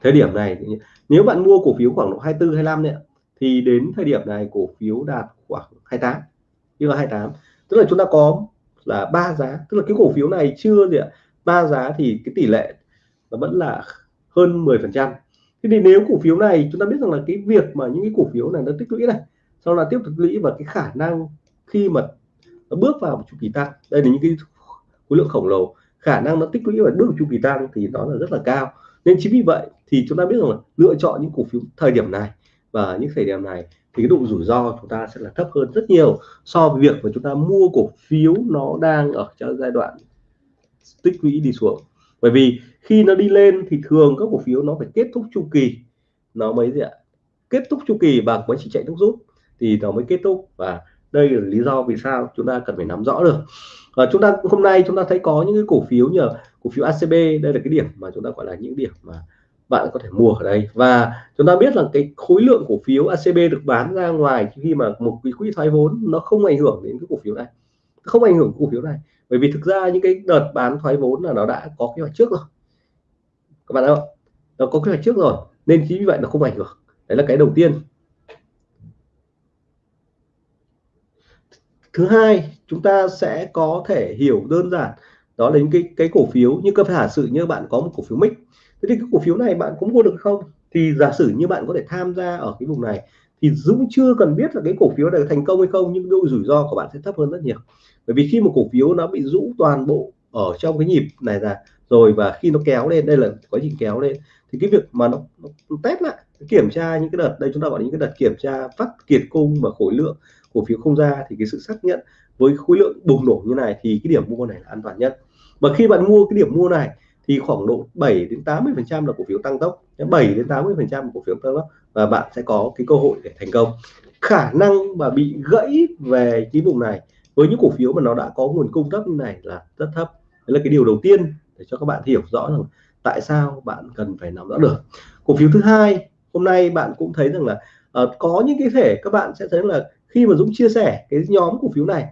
Thời điểm này nếu bạn mua cổ phiếu khoảng độ 24 25 này thì đến thời điểm này cổ phiếu đạt khoảng 28 như là 28 tức là chúng ta có là ba giá, tức là cái cổ phiếu này chưa gì ạ, ba giá thì cái tỷ lệ nó vẫn là hơn 10 phần trăm. Thế thì nếu cổ phiếu này chúng ta biết rằng là cái việc mà những cái cổ phiếu này nó tích lũy này, sau là tiếp tục tích lũy và cái khả năng khi mà nó bước vào một chu kỳ tăng, đây là những cái khối lượng khổng lồ, khả năng nó tích lũy và bước chu kỳ tăng thì nó là rất là cao. Nên chính vì vậy thì chúng ta biết rằng là lựa chọn những cổ phiếu thời điểm này và những thời điểm này thì cái độ rủi ro chúng ta sẽ là thấp hơn rất nhiều so với việc mà chúng ta mua cổ phiếu nó đang ở trong giai đoạn tích lũy đi xuống. Bởi vì khi nó đi lên thì thường các cổ phiếu nó phải kết thúc chu kỳ. Nó mới gì ạ? Kết thúc chu kỳ bằng quá trình chạy nước rút thì nó mới kết thúc và đây là lý do vì sao chúng ta cần phải nắm rõ được. Và chúng ta hôm nay chúng ta thấy có những cái cổ phiếu nhờ cổ phiếu ACB đây là cái điểm mà chúng ta gọi là những điểm mà bạn có thể mua ở đây. Và chúng ta biết là cái khối lượng cổ phiếu ACB được bán ra ngoài khi mà một cái quỹ thoái vốn nó không ảnh hưởng đến cái cổ phiếu này. Không ảnh hưởng cổ phiếu này. Bởi vì thực ra những cái đợt bán thoái vốn là nó đã có kế hoạch trước rồi. Các bạn thấy không? Nó có kế hoạch trước rồi, nên chính vì vậy nó không ảnh hưởng. Đấy là cái đầu tiên. Thứ hai, chúng ta sẽ có thể hiểu đơn giản, đó là những cái cái cổ phiếu. Như cơ giả sử như bạn có một cổ phiếu mic thế thì cái cổ phiếu này bạn cũng mua được không? Thì giả sử như bạn có thể tham gia ở cái vùng này thì Dũng chưa cần biết là cái cổ phiếu này thành công hay không nhưng độ rủi ro của bạn sẽ thấp hơn rất nhiều. Bởi vì khi một cổ phiếu nó bị rũ toàn bộ ở trong cái nhịp này ra rồi và khi nó kéo lên đây là quá trình kéo lên thì cái việc mà nó, nó test lại kiểm tra những cái đợt đây chúng ta gọi là những cái đợt kiểm tra phát kiệt cung và khối lượng cổ phiếu không ra thì cái sự xác nhận với khối lượng bùng nổ như này thì cái điểm mua này là an toàn nhất. Và khi bạn mua cái điểm mua này thì khoảng độ 7 đến 80 phần trăm là cổ phiếu tăng tốc. 7 đến 80 phần trăm cổ phiếu tăng tốc và bạn sẽ có cái cơ hội để thành công. Khả năng mà bị gãy về cái vùng này với những cổ phiếu mà nó đã có nguồn cung thấp như này là rất thấp. Đấy là cái điều đầu tiên để cho các bạn hiểu rõ rằng tại sao bạn cần phải nắm rõ được. Cổ phiếu thứ hai hôm nay bạn cũng thấy rằng là uh, có những cái thể các bạn sẽ thấy là khi mà Dũng chia sẻ cái nhóm cổ phiếu này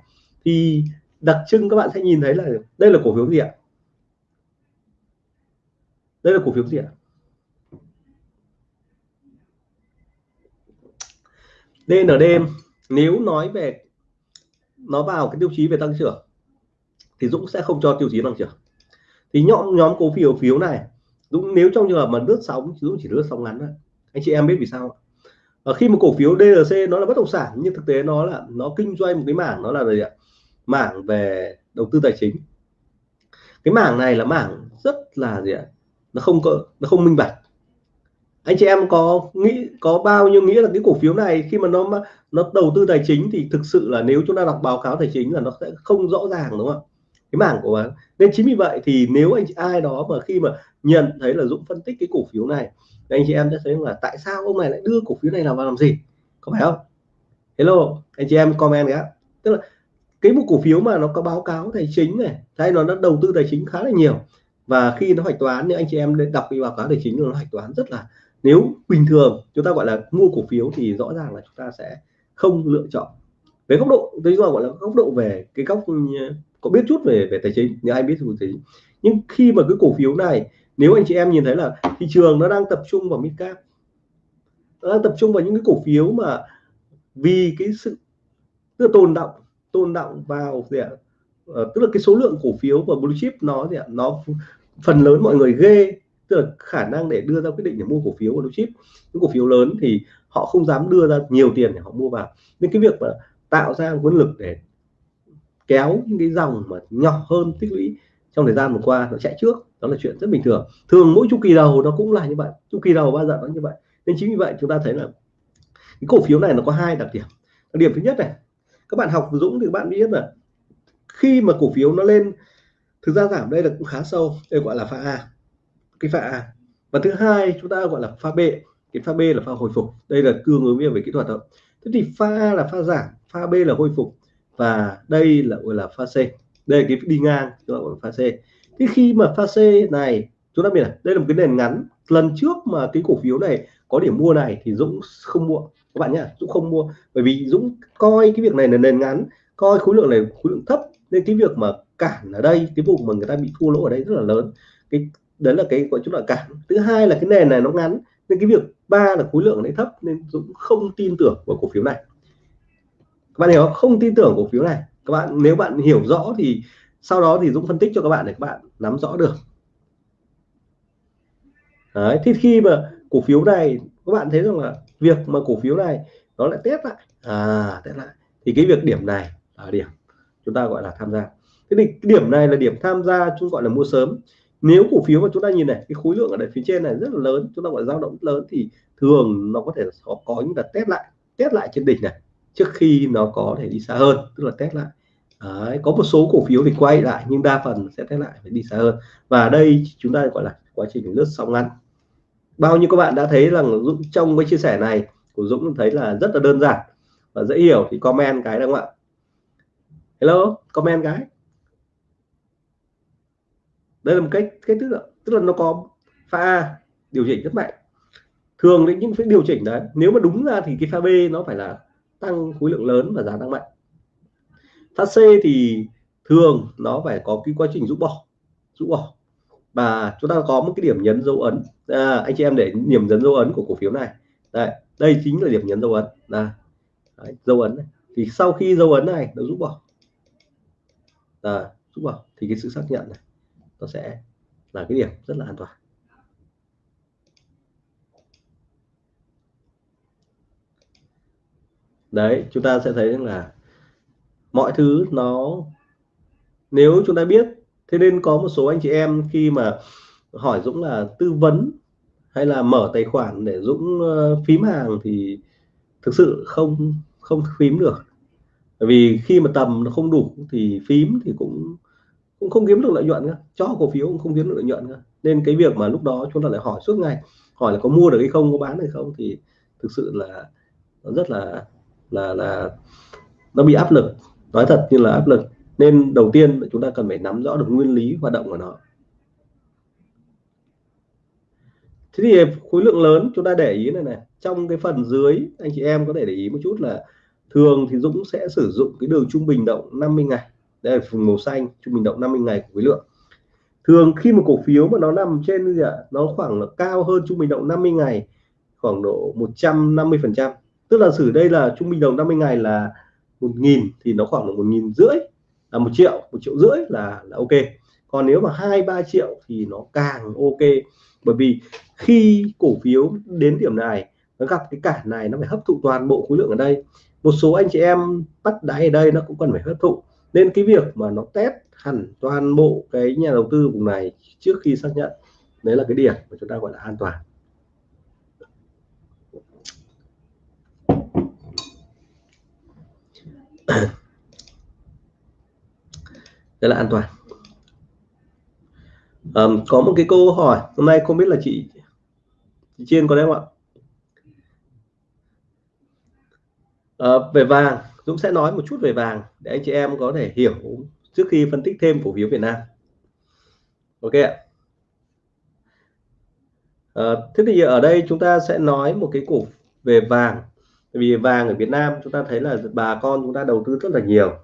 thì đặc trưng các bạn sẽ nhìn thấy là đây là cổ phiếu gì ạ? Đây là cổ phiếu gì ạ? DND nếu nói về, nó vào cái tiêu chí về tăng trưởng, thì Dũng sẽ không cho tiêu chí tăng trưởng. Thì nhóm nhóm cổ phiếu phiếu này, Dũng nếu trong trường hợp mà lướt sóng, Dũng chỉ lướt sóng ngắn thôi. Anh chị em biết vì sao ở khi một cổ phiếu DLC nó là bất động sản, nhưng thực tế nó là, nó kinh doanh một cái mảng, nó là gì ạ? Mảng về đầu tư tài chính. Cái mảng này là mảng rất là gì ạ? Nó không có, nó không minh bạch. Anh chị em có nghĩ, có bao nhiêu nghĩa là cái cổ phiếu này khi mà nó nó đầu tư tài chính thì thực sự là nếu chúng ta đọc báo cáo tài chính là nó sẽ không rõ ràng, đúng không cái mảng của bạn. Nên chính vì vậy thì nếu anh chị, ai đó mà khi mà nhận thấy là Dũng phân tích cái cổ phiếu này, thì anh chị em sẽ thấy là tại sao ông này lại đưa cổ phiếu này làm vào làm gì? Có phải không? Hello, anh chị em comment nhé. Tức là cái một cổ phiếu mà nó có báo cáo tài chính này hay nó đã đầu tư tài chính khá là nhiều và khi nó hoạch toán nếu anh chị em đọc cái báo cáo tài chính nó hoạch toán rất là nếu bình thường chúng ta gọi là mua cổ phiếu thì rõ ràng là chúng ta sẽ không lựa chọn. Về góc độ tôi gọi là góc độ về cái góc có biết chút về về tài chính nếu ai biết về tài chính. Nhưng khi mà cái cổ phiếu này nếu anh chị em nhìn thấy là thị trường nó đang tập trung vào mid cap nó đang tập trung vào những cái cổ phiếu mà vì cái sự tức là tồn động tồn động vào gì ạ? Ờ, tức là cái số lượng cổ phiếu và blue chip nó gì ạ? Nó phần lớn mọi người ghê, tức là khả năng để đưa ra quyết định để mua cổ phiếu blue chip. Những cổ phiếu lớn thì họ không dám đưa ra nhiều tiền để họ mua vào. Nên cái việc mà tạo ra nguồn lực để kéo những cái dòng mà nhỏ hơn tích lũy trong thời gian vừa qua nó chạy trước, đó là chuyện rất bình thường. Thường mỗi chu kỳ đầu nó cũng là như vậy, chu kỳ đầu bao giờ nó như vậy. Nên chính vì vậy chúng ta thấy là cái cổ phiếu này nó có hai đặc điểm. Đặc điểm thứ nhất này, các bạn học Dũng thì các bạn biết là khi mà cổ phiếu nó lên thực ra giảm đây là cũng khá sâu, đây gọi là pha A, cái pha A. Và thứ hai, chúng ta gọi là pha B, cái pha B là pha hồi phục. Đây là cương ứng về kỹ thuật thôi thế thì pha A là pha giảm pha B là hồi phục, và đây là gọi là pha C. Đây là cái đi ngang, chúng ta gọi là pha C. Thế khi mà pha C này, chúng ta biết là đây là một cái nền ngắn. Lần trước mà cái cổ phiếu này có điểm mua này thì Dũng không mua. Các bạn nhé Dũng không mua. Bởi vì Dũng coi cái việc này là nền ngắn, coi khối lượng này khối lượng thấp. Nên cái việc mà cản ở đây cái vùng mà người ta bị thua lỗ ở đây rất là lớn. Cái đấy là cái gọi chúng là cản. Thứ hai là cái nền này nó ngắn nên cái việc ba là khối lượng ở đây thấp nên Dũng không tin tưởng vào cổ phiếu này. Các bạn hiểu không? không tin tưởng cổ phiếu này. Các bạn nếu bạn hiểu rõ thì sau đó thì Dũng phân tích cho các bạn để các bạn nắm rõ được. Đấy, thì khi mà cổ phiếu này các bạn thấy rằng là việc mà cổ phiếu này nó lại test lại. À test lại. Thì cái việc điểm này là điểm chúng ta gọi là tham gia cái điểm này là điểm tham gia chúng gọi là mua sớm. Nếu cổ phiếu mà chúng ta nhìn này cái khối lượng ở đây phía trên này rất là lớn chúng ta gọi dao động lớn thì thường nó có thể có, có những đợt test lại test lại trên đỉnh này trước khi nó có thể đi xa hơn tức là test lại. Đấy, có một số cổ phiếu thì quay lại nhưng đa phần sẽ test lại phải đi xa hơn. Và đây chúng ta gọi là quá trình lướt sóng ngắn. Bao nhiêu các bạn đã thấy rằng Dũng trong cái chia sẻ này của Dũng thấy là rất là đơn giản và dễ hiểu thì comment cái đúng không ạ? Hello comment cái đây là một cách cái tức là tức là nó có pha điều chỉnh rất mạnh. Thường đến những cái điều chỉnh đấy nếu mà đúng ra thì cái pha B nó phải là tăng khối lượng lớn và giá tăng mạnh. Pha C thì thường nó phải có cái quá trình rũ bỏ rũ bỏ. Và chúng ta có một cái điểm nhấn dấu ấn. À, anh chị em để điểm nhấn dấu ấn của cổ phiếu này. Đây đây chính là điểm nhấn dấu ấn. Là dấu ấn này. thì sau khi dấu ấn này nó rũ bỏ. À, rũ bỏ. Thì cái sự xác nhận này nó sẽ là cái điểm rất là an toàn. Đấy, chúng ta sẽ thấy rằng là mọi thứ nó, nếu chúng ta biết, thế nên có một số anh chị em khi mà hỏi Dũng là tư vấn hay là mở tài khoản để Dũng ờ, phím hàng thì thực sự không không phím được. Bởi vì khi mà tầm nó không đủ thì phím thì cũng cũng không kiếm được lợi nhuận nữa. cho cổ phiếu cũng không kiếm được lợi nhuận nữa. nên cái việc mà lúc đó chúng ta lại hỏi suốt ngày, hỏi là có mua được hay không, có bán hay không, thì thực sự là nó rất là là là nó bị áp lực. Nói thật như là áp lực. Nên đầu tiên chúng ta cần phải nắm rõ được nguyên lý hoạt động của nó. Thế thì khối lượng lớn chúng ta để ý này này. Trong cái phần dưới, anh chị em có thể để ý một chút là thường thì Dũng sẽ sử dụng cái đường trung bình động 50 ngày đây là phần màu xanh, trung bình động 50 ngày của khối lượng. Thường khi một cổ phiếu mà nó nằm trên gì ạ, nó khoảng là cao hơn trung bình động 50 ngày, khoảng độ 150 phần trăm. Tức là xử đây là trung bình động 50 ngày là một nghìn thì nó khoảng là một nghìn rưỡi là một triệu một triệu rưỡi là là ok. Còn nếu mà hai, ba triệu thì nó càng ok. Bởi vì khi cổ phiếu đến điểm này, nó gặp cái cản này, nó phải hấp thụ toàn bộ khối lượng ở đây. Một số anh chị em bắt đáy ở đây nó cũng cần phải hấp thụ nên cái việc mà nó test hẳn toàn bộ cái nhà đầu tư vùng này trước khi xác nhận đấy là cái điểm mà chúng ta gọi là an toàn. Đây là an toàn. Um, có một cái câu hỏi hôm nay không biết là chị, chị Chiên có đấy không ạ? À, về vàng. Dũng sẽ nói một chút về vàng để anh chị em có thể hiểu trước khi phân tích thêm cổ phiếu Việt Nam. Ok ạ. À, thế thì ở đây chúng ta sẽ nói một cái cổ về vàng. Vì vàng ở Việt Nam chúng ta thấy là bà con chúng ta đầu tư rất là nhiều.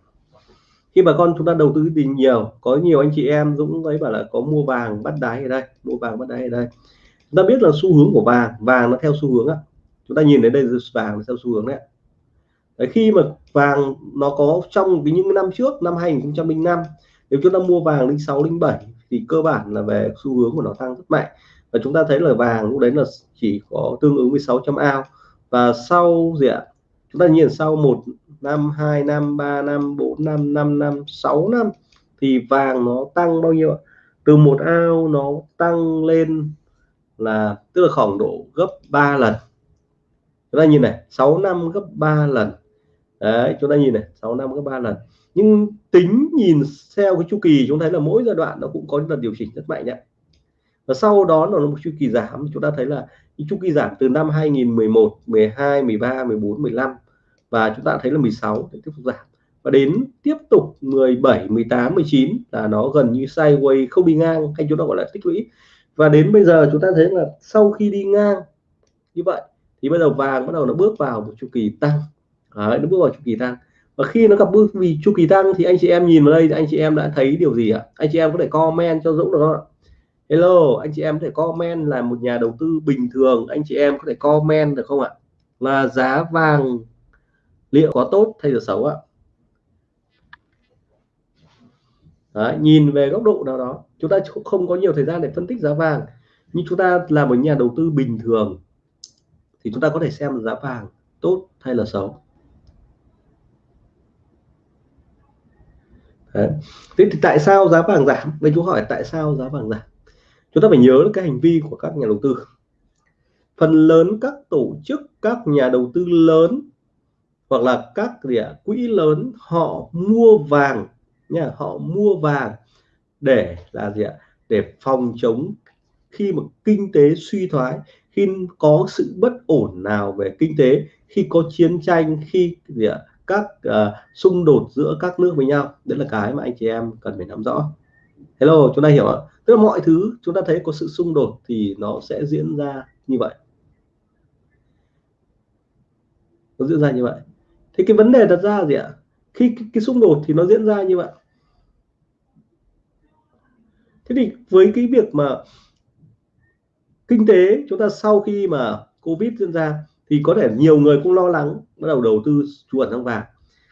Khi bà con chúng ta đầu tư thì nhiều có nhiều anh chị em Dũng ấy bảo là có mua vàng bắt đáy ở đây mua vàng bắt đáy ở đây. Chúng ta biết là xu hướng của vàng vàng nó theo xu hướng á chúng ta nhìn đến đây vàng nó theo xu hướng đấy Đấy, khi mà vàng nó có trong cái những năm trước năm 2005 nếu chúng ta mua vàng 06 07 thì cơ bản là về xu hướng của nó tăng rất mạnh. Và chúng ta thấy là vàng lúc đấy là chỉ có tương ứng với 600 ao. Và sau gì ạ? Chúng ta nhìn sau một năm hai năm ba năm bốn năm năm năm sáu năm thì vàng nó tăng bao nhiêu ạ? Từ một ao nó tăng lên là tức là khoảng độ gấp 3 lần. Chúng ta nhìn này 6 năm gấp 3 lần đấy, chúng ta nhìn này 6 năm có ba lần. Nhưng tính nhìn theo cái chu kỳ, chúng thấy là mỗi giai đoạn nó cũng có lần điều chỉnh rất mạnh đấy. Và sau đó nó là một chu kỳ giảm, chúng ta thấy là chu kỳ giảm từ năm 2011 12 13 14 15 và chúng ta thấy là 16 tiếp tục giảm. Và đến tiếp tục 17 18 19 là nó gần như sideways, không đi ngang, hay chúng ta gọi là tích lũy. Và đến bây giờ chúng ta thấy là sau khi đi ngang như vậy, thì bây giờ vàng bắt đầu nó bước vào một chu kỳ tăng. Đấy, nó bước vào chu kỳ tăng và khi nó gặp bước vì chu kỳ tăng thì anh chị em nhìn vào đây thì anh chị em đã thấy điều gì ạ? Anh chị em có thể comment cho Dũng được không ạ? Hello anh chị em có thể comment là một nhà đầu tư bình thường anh chị em có thể comment được không ạ? Là giá vàng liệu có tốt hay là xấu ạ? Đấy, nhìn về góc độ nào đó chúng ta không có nhiều thời gian để phân tích giá vàng nhưng chúng ta là một nhà đầu tư bình thường thì chúng ta có thể xem giá vàng tốt hay là xấu. Đấy. thế thì tại sao giá vàng giảm? Đây chú hỏi tại sao giá vàng giảm? Chúng ta phải nhớ cái hành vi của các nhà đầu tư. Phần lớn các tổ chức, các nhà đầu tư lớn hoặc là các gì quỹ lớn, họ mua vàng nha, họ mua vàng để là gì ạ? Để phòng chống khi mà kinh tế suy thoái, khi có sự bất ổn nào về kinh tế, khi có chiến tranh, khi gì ạ? Các uh, xung đột giữa các nước với nhau. Đấy là cái mà anh chị em cần phải nắm rõ. Hello chúng ta hiểu ạ. Tức là mọi thứ chúng ta thấy có sự xung đột thì nó sẽ diễn ra như vậy. Nó diễn ra như vậy. Thì cái vấn đề đặt ra gì ạ? Khi cái, cái xung đột thì nó diễn ra như vậy. Thế thì với cái việc mà kinh tế chúng ta sau khi mà covid diễn ra thì có thể nhiều người cũng lo lắng bắt đầu đầu tư trú ẩn trong vàng.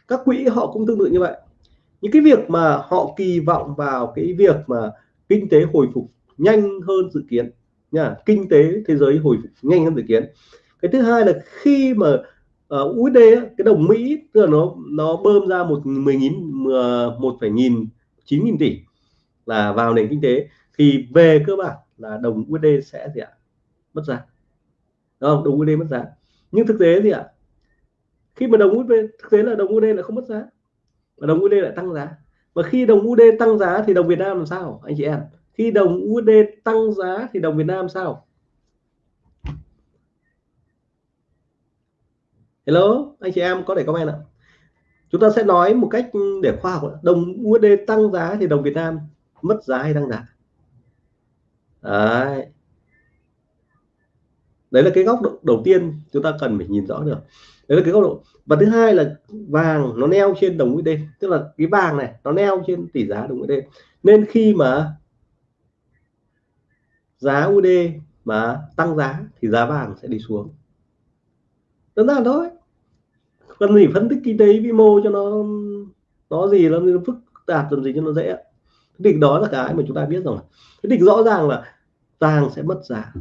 Các quỹ họ cũng tương tự như vậy. Những cái việc mà họ kỳ vọng vào cái việc mà kinh tế hồi phục nhanh hơn dự kiến nha kinh tế thế giới hồi phục nhanh hơn dự kiến. Cái thứ hai là khi mà ờ, uh, USD cái đồng Mỹ tức là nó nó bơm ra một mười nghìn một phẩy nghìn chín nghìn tỷ là vào nền kinh tế thì về cơ bản là đồng USD sẽ gì ạ? Mất giá. Đúng không? Đồng USD mất giá nhưng thực tế gì ạ, khi mà đồng USD thực tế là đồng USD lại không mất giá và đồng USD lại tăng giá. Và khi đồng USD tăng giá thì đồng Việt Nam làm sao, anh chị em? Khi đồng USD tăng giá thì đồng Việt Nam sao? Hello, anh chị em có thể comment ạ. Chúng ta sẽ nói một cách để khoa học đồng USD tăng giá thì đồng Việt Nam mất giá hay tăng giá? Đấy đấy là cái góc độ đầu tiên chúng ta cần phải nhìn rõ được. Đấy là cái góc độ. Và thứ hai là vàng nó neo trên đồng USD, tức là cái vàng này nó neo trên tỷ giá đồng USD. Nên khi mà giá USD mà tăng giá thì giá vàng sẽ đi xuống. Đơn giản thôi. Cần gì phân tích kinh tế vĩ mô cho nó nó gì, nó phức tạp làm gì cho nó dễ thì đó là cái mà chúng ta biết rồi. Thế thì rõ ràng là vàng sẽ mất giá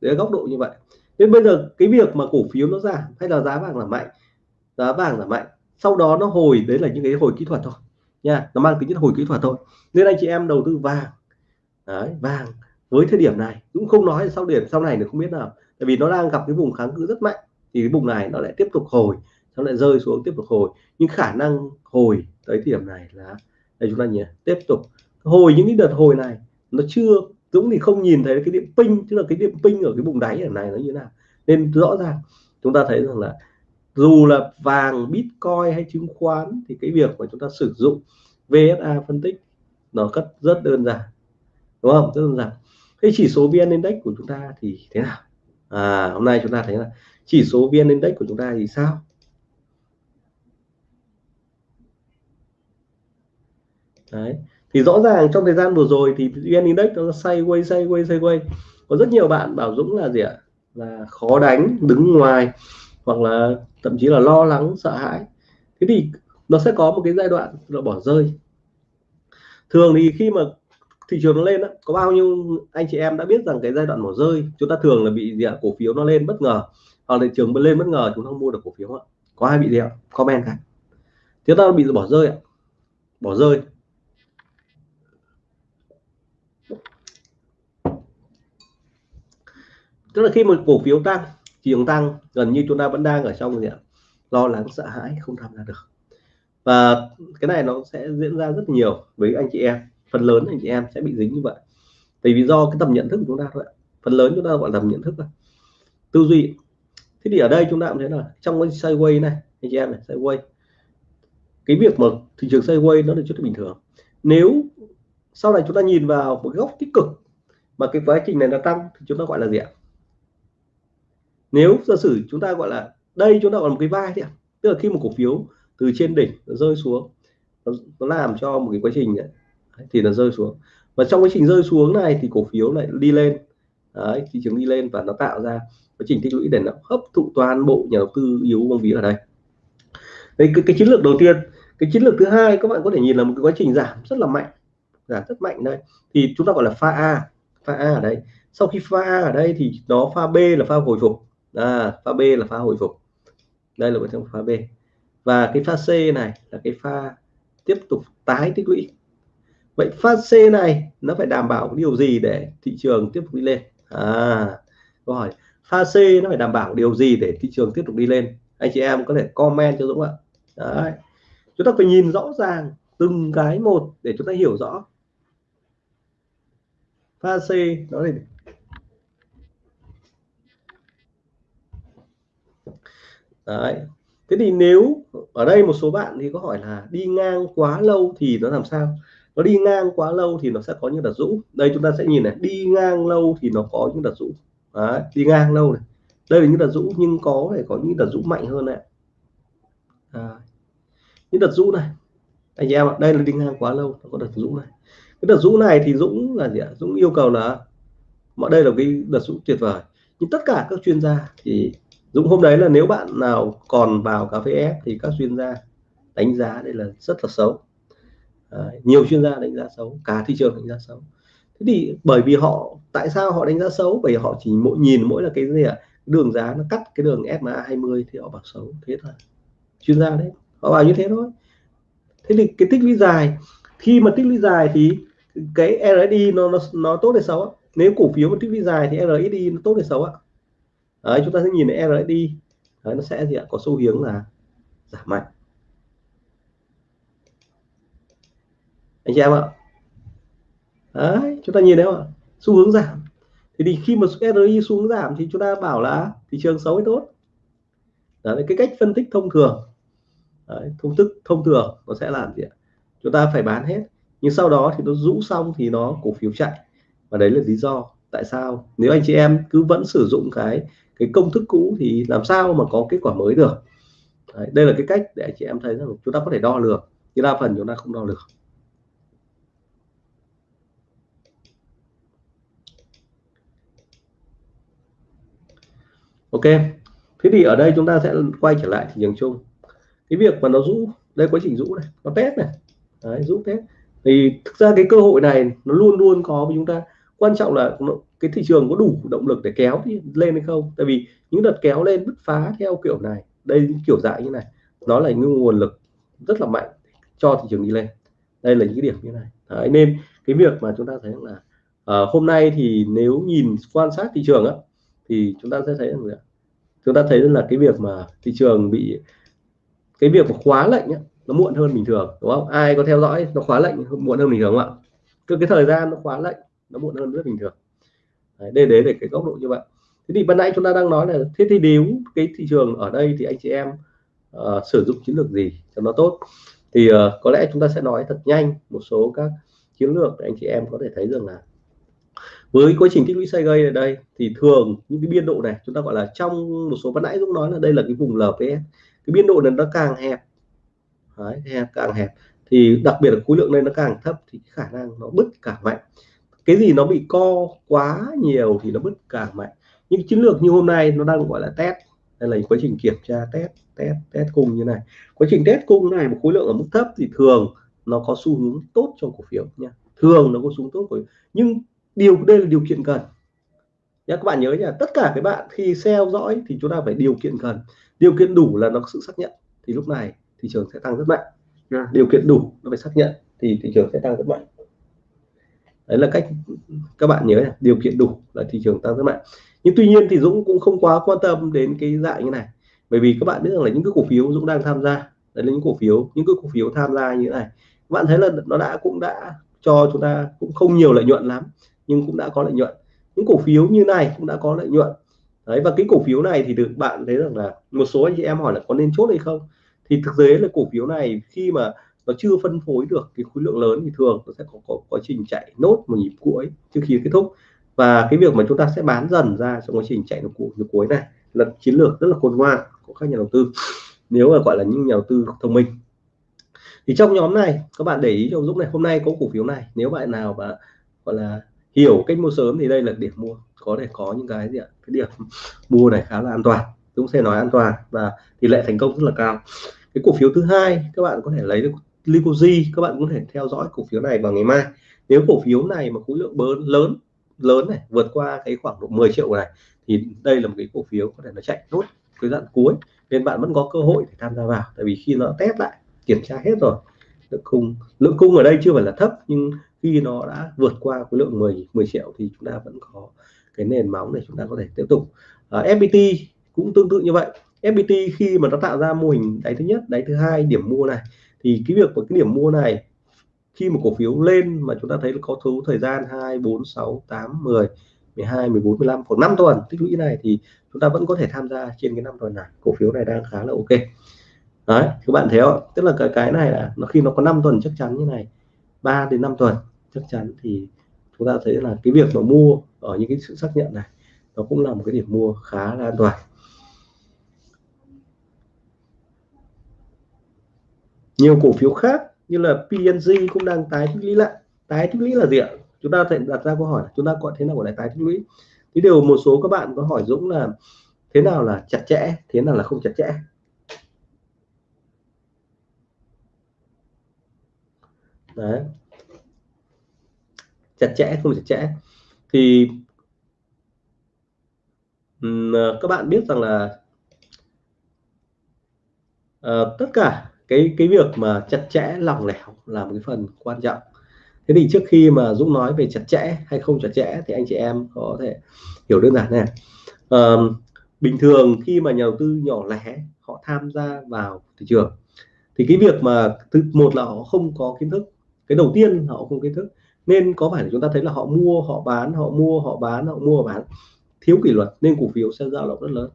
đấy là góc độ như vậy. Nên bây giờ cái việc mà cổ phiếu nó giảm hay là giá vàng là mạnh giá vàng là mạnh sau đó nó hồi đấy là những cái hồi kỹ thuật thôi nha nó mang tính chất hồi kỹ thuật thôi. Nên anh chị em đầu tư vàng. Đấy, vàng với thời điểm này cũng không nói sau điểm sau này được không biết nào tại vì nó đang gặp cái vùng kháng cự rất mạnh thì cái vùng này nó lại tiếp tục hồi nó lại rơi xuống tiếp tục hồi. Nhưng khả năng hồi tới điểm này là đây chúng ta nhỉ tiếp tục. Hồi những cái đợt hồi này nó chưa Dũng thì không nhìn thấy cái điểm pin tức là cái điểm pin ở cái vùng đáy ở này nó như thế nào. Nên rõ ràng, chúng ta thấy rằng là dù là vàng, bitcoin hay chứng khoán thì cái việc mà chúng ta sử dụng VSA phân tích nó rất rất đơn giản. Đúng không? Rất đơn giản. Cái chỉ số vn index của chúng ta thì thế nào? À hôm nay chúng ta thấy là chỉ số vn index của chúng ta thì sao? Đấy thì rõ ràng trong thời gian vừa rồi thì vn index nó sideways quay sideways. Quay quay có rất nhiều bạn bảo dũng là gì ạ? Là khó đánh đứng ngoài hoặc là thậm chí là lo lắng sợ hãi. Thế thì nó sẽ có một cái giai đoạn là bỏ rơi. Thường thì khi mà thị trường nó lên đó, có bao nhiêu anh chị em đã biết rằng cái giai đoạn bỏ rơi chúng ta thường là bị gì ạ? Cổ phiếu nó lên bất ngờ. Hoặc là thị trường lên bất ngờ chúng ta không mua được cổ phiếu ạ. Có ai bị gì ạ? Comment cả. Chúng ta bị bỏ rơi ạ. Bỏ rơi. Tức là khi một cổ phiếu tăng, thị trường tăng, gần như chúng ta vẫn đang ở trong gì ạ? Lo lắng, sợ hãi, không tham gia được. Và cái này nó sẽ diễn ra rất nhiều với anh chị em. Phần lớn anh chị em sẽ bị dính như vậy. Tại vì do cái tầm nhận thức của chúng ta thôi phần lớn chúng ta gọi là tầm nhận thức thôi. tư duy. Thế thì ở đây chúng ta cũng thấy là trong cái sideways này, anh chị em này sideways cái việc mà thị trường sideways nó là chút bình thường. Nếu sau này chúng ta nhìn vào một góc tích cực mà cái quá trình này nó tăng thì chúng ta gọi là gì ạ? Nếu giả sử chúng ta gọi là đây chúng ta còn một cái vai thì tức là khi một cổ phiếu từ trên đỉnh nó rơi xuống nó, nó làm cho một cái quá trình này, thì nó rơi xuống. Và trong quá trình rơi xuống này thì cổ phiếu lại đi lên Đấy, thị trường đi lên và nó tạo ra quá trình tích lũy để nó hấp thụ toàn bộ nhà đầu tư yếu bóng ví ở đây. Đấy cái, cái chiến lược đầu tiên cái chiến lược thứ hai các bạn có thể nhìn là một cái quá trình giảm rất là mạnh giảm rất mạnh đây thì chúng ta gọi là pha A pha A ở đây. Sau khi pha A ở đây thì nó pha B là pha hồi phục à, pha B là pha hồi phục. Đây là một trong pha B. Và cái pha C này là cái pha tiếp tục tái tích lũy. Vậy pha C này nó phải đảm bảo điều gì để thị trường tiếp tục đi lên? À câu hỏi. Pha C nó phải đảm bảo điều gì để thị trường tiếp tục đi lên? Anh chị em có thể comment cho Dũng ạ. Đấy. chúng ta phải nhìn rõ ràng từng cái một để chúng ta hiểu rõ. Pha C nó là Đấy. Thế thì nếu ở đây một số bạn thì có hỏi là đi ngang quá lâu thì nó làm sao? Nó đi ngang quá lâu thì nó sẽ có những đợt rũ. Đây chúng ta sẽ nhìn này, đi ngang lâu thì nó có những đợt rũ. Đấy, đi ngang lâu này. Đây là những đợt rũ nhưng có thể có những đợt rũ mạnh hơn này. À, những đợt rũ này. Anh em ạ, đây là đi ngang quá lâu, nó có đợt rũ này. Cái đợt rũ này thì Dũng là gì ạ? Dũng yêu cầu là mọi đây là cái đợt rũ tuyệt vời. Nhưng tất cả các chuyên gia thì Dũng hôm đấy là nếu bạn nào còn vào cà phê ép thì các chuyên gia đánh giá đây là rất là xấu. À, nhiều chuyên gia đánh giá xấu cả thị trường đánh giá xấu. Thế thì bởi vì họ tại sao họ đánh giá xấu? Bởi vì họ chỉ mỗi nhìn mỗi là cái gì ạ? Đường giá nó cắt cái đường SMA 20 thì họ bảo xấu thế thôi. Chuyên gia đấy họ bảo như thế thôi. Thế thì cái tích lũy dài khi mà tích lũy dài thì cái RSI nó nó nó tốt hay xấu nếu cổ phiếu mà tích lũy dài thì RSI nó tốt hay xấu ạ? Đấy chúng ta sẽ nhìn RSI đấy, nó sẽ gì ạ? Có xu hướng là giảm mạnh. Anh chị em ạ. Đấy chúng ta nhìn thấy không ạ? Xu hướng giảm. Thì, thì khi mà RSI xuống giảm thì chúng ta bảo là thị trường xấu hay tốt. Đấy, cái cách phân tích thông thường. Đấy, thông thức thông thường nó sẽ làm gì ạ? Chúng ta phải bán hết. Nhưng sau đó thì nó rũ xong thì nó cổ phiếu chạy. Và đấy là lý do tại sao nếu anh chị em cứ vẫn sử dụng cái cái công thức cũ thì làm sao mà có kết quả mới được? Đấy, đây là cái cách để chị em thấy rằng chúng ta có thể đo lường. Nhưng đa phần chúng ta không đo lường. Ok thế thì ở đây chúng ta sẽ quay trở lại thị trường chung. Cái việc mà nó rũ đây quá trình rũ này nó test này. Đấy, rũ test. Thì thực ra cái cơ hội này nó luôn luôn có với chúng ta. Quan trọng là cái thị trường có đủ động lực để kéo lên hay không? Tại vì những đợt kéo lên bứt phá theo kiểu này đây kiểu dạng như này nó là những nguồn lực rất là mạnh cho thị trường đi lên. Đây là những cái điểm như này. Đấy, nên cái việc mà chúng ta thấy là à, hôm nay thì nếu nhìn quan sát thị trường á thì chúng ta sẽ thấy rằng là chúng ta thấy là cái việc mà thị trường bị cái việc mà khóa lệnh á, nó muộn hơn bình thường đúng không? Ai có theo dõi nó khóa lệnh muộn hơn bình thường không ạ? Cứ cái thời gian nó khóa lệnh nó muộn hơn rất bình thường đây đấy để cái góc độ như vậy. Thế thì ban nãy chúng ta đang nói là thế thì nếu cái thị trường ở đây thì anh chị em uh, sử dụng chiến lược gì cho nó tốt? Thì uh, có lẽ chúng ta sẽ nói thật nhanh một số các chiến lược để anh chị em có thể thấy rằng là với quá trình tích lũy xây gây ở đây thì thường những cái biên độ này chúng ta gọi là trong một số ban nãy cũng nói là đây là cái vùng LPS cái biên độ này nó càng hẹp Đấy, càng hẹp thì đặc biệt là khối lượng lên nó càng thấp thì khả năng nó bứt càng mạnh cái gì nó bị co quá nhiều thì nó bứt càng mạnh. Những chiến lược như hôm nay nó đang gọi là test. Đây là quá trình kiểm tra test test test cung như này. Quá trình test cung này, một khối lượng ở mức thấp thì thường nó có xu hướng tốt cho cổ phiếu nha. Thường nó có xu hướng tốt của nhưng điều, đây là điều kiện cần. Nhá, các bạn nhớ nha tất cả các bạn khi theo dõi thì chúng ta phải điều kiện cần. Điều kiện đủ là nó có sự xác nhận. Thì lúc này thị trường sẽ tăng rất mạnh. Điều kiện đủ nó phải xác nhận thì thị trường sẽ tăng rất mạnh đấy là cách các bạn nhớ này, điều kiện đủ là thị trường tăng rất mạnh. Nhưng tuy nhiên thì Dũng cũng không quá quan tâm đến cái dạng như này. Bởi vì các bạn biết rằng là những cái cổ phiếu Dũng đang tham gia đấy là những cổ phiếu những cái cổ phiếu tham gia như thế này. Các bạn thấy là nó đã cũng đã cho chúng ta cũng không nhiều lợi nhuận lắm nhưng cũng đã có lợi nhuận. Những cổ phiếu như này cũng đã có lợi nhuận. Đấy và cái cổ phiếu này thì được bạn thấy rằng là một số anh chị em hỏi là có nên chốt hay không? Thì thực tế là cổ phiếu này khi mà nó chưa phân phối được cái khối lượng lớn thì thường nó sẽ có, có quá trình chạy nốt một nhịp cuối trước khi kết thúc. Và cái việc mà chúng ta sẽ bán dần ra trong quá trình chạy nốt cuối này là chiến lược rất là khôn ngoan của các nhà đầu tư nếu mà gọi là những nhà đầu tư thông minh. Thì trong nhóm này các bạn để ý cho Dũng này hôm nay có cổ phiếu này. Nếu bạn nào mà gọi là hiểu cách mua sớm thì đây là điểm mua. Có thể có những cái gì ạ? Cái điểm mua này khá là an toàn. Dũng sẽ nói an toàn và tỷ lệ thành công rất là cao. Cái cổ phiếu thứ hai các bạn có thể lấy được Licoji các bạn có thể theo dõi cổ phiếu này vào ngày mai. Nếu cổ phiếu này mà khối lượng lớn lớn lớn này vượt qua cái khoảng độ 10 triệu này thì đây là một cái cổ phiếu có thể nó chạy nốt cái đoạn cuối. Nên bạn vẫn có cơ hội để tham gia vào tại vì khi nó test lại kiểm tra hết rồi lượng cung lượng cung ở đây chưa phải là thấp nhưng khi nó đã vượt qua khối lượng 10 10 triệu thì chúng ta vẫn có cái nền móng để chúng ta có thể tiếp tục. À, FPT cũng tương tự như vậy. FPT khi mà nó tạo ra mô hình đáy thứ nhất đáy thứ hai điểm mua này thì cái việc của cái điểm mua này, khi mà cổ phiếu lên mà chúng ta thấy là có số thời gian 2 4 6 8 10 12 14 15 khoảng 5 tuần tích lũy này thì chúng ta vẫn có thể tham gia trên cái năm tuần này. Cổ phiếu này đang khá là ok. Đấy, các bạn thấy không? Tức là cái cái này là nó khi nó có 5 tuần chắc chắn như này 3 đến 5 tuần chắc chắn thì chúng ta thấy là cái việc mà mua ở những cái sự xác nhận này, nó cũng là một cái điểm mua khá là an toàn. Nhiều cổ phiếu khác như là PNG cũng đang tái tích lũy lại. Tái tích lũy là gì ạ? Chúng ta phải đặt ra câu hỏi chúng ta gọi thế nào gọi là tái tích lũy? Thì điều một số các bạn có hỏi Dũng là thế nào là chặt chẽ thế nào là không chặt chẽ? Đấy. Chặt chẽ không chặt chẽ. Thì um, các bạn biết rằng là uh, tất cả cái cái việc mà chặt chẽ lòng lẻo là một cái phần quan trọng. Thế thì trước khi mà Dũng nói về chặt chẽ hay không chặt chẽ thì anh chị em có thể hiểu đơn giản này. À, bình thường khi mà nhà đầu tư nhỏ lẻ họ tham gia vào thị trường thì cái việc mà thứ một là họ không có kiến thức cái đầu tiên họ không kiến thức nên có phải là chúng ta thấy là họ mua họ bán họ mua họ bán họ mua họ bán. Thiếu kỷ luật nên cổ phiếu sẽ dao động rất lớn.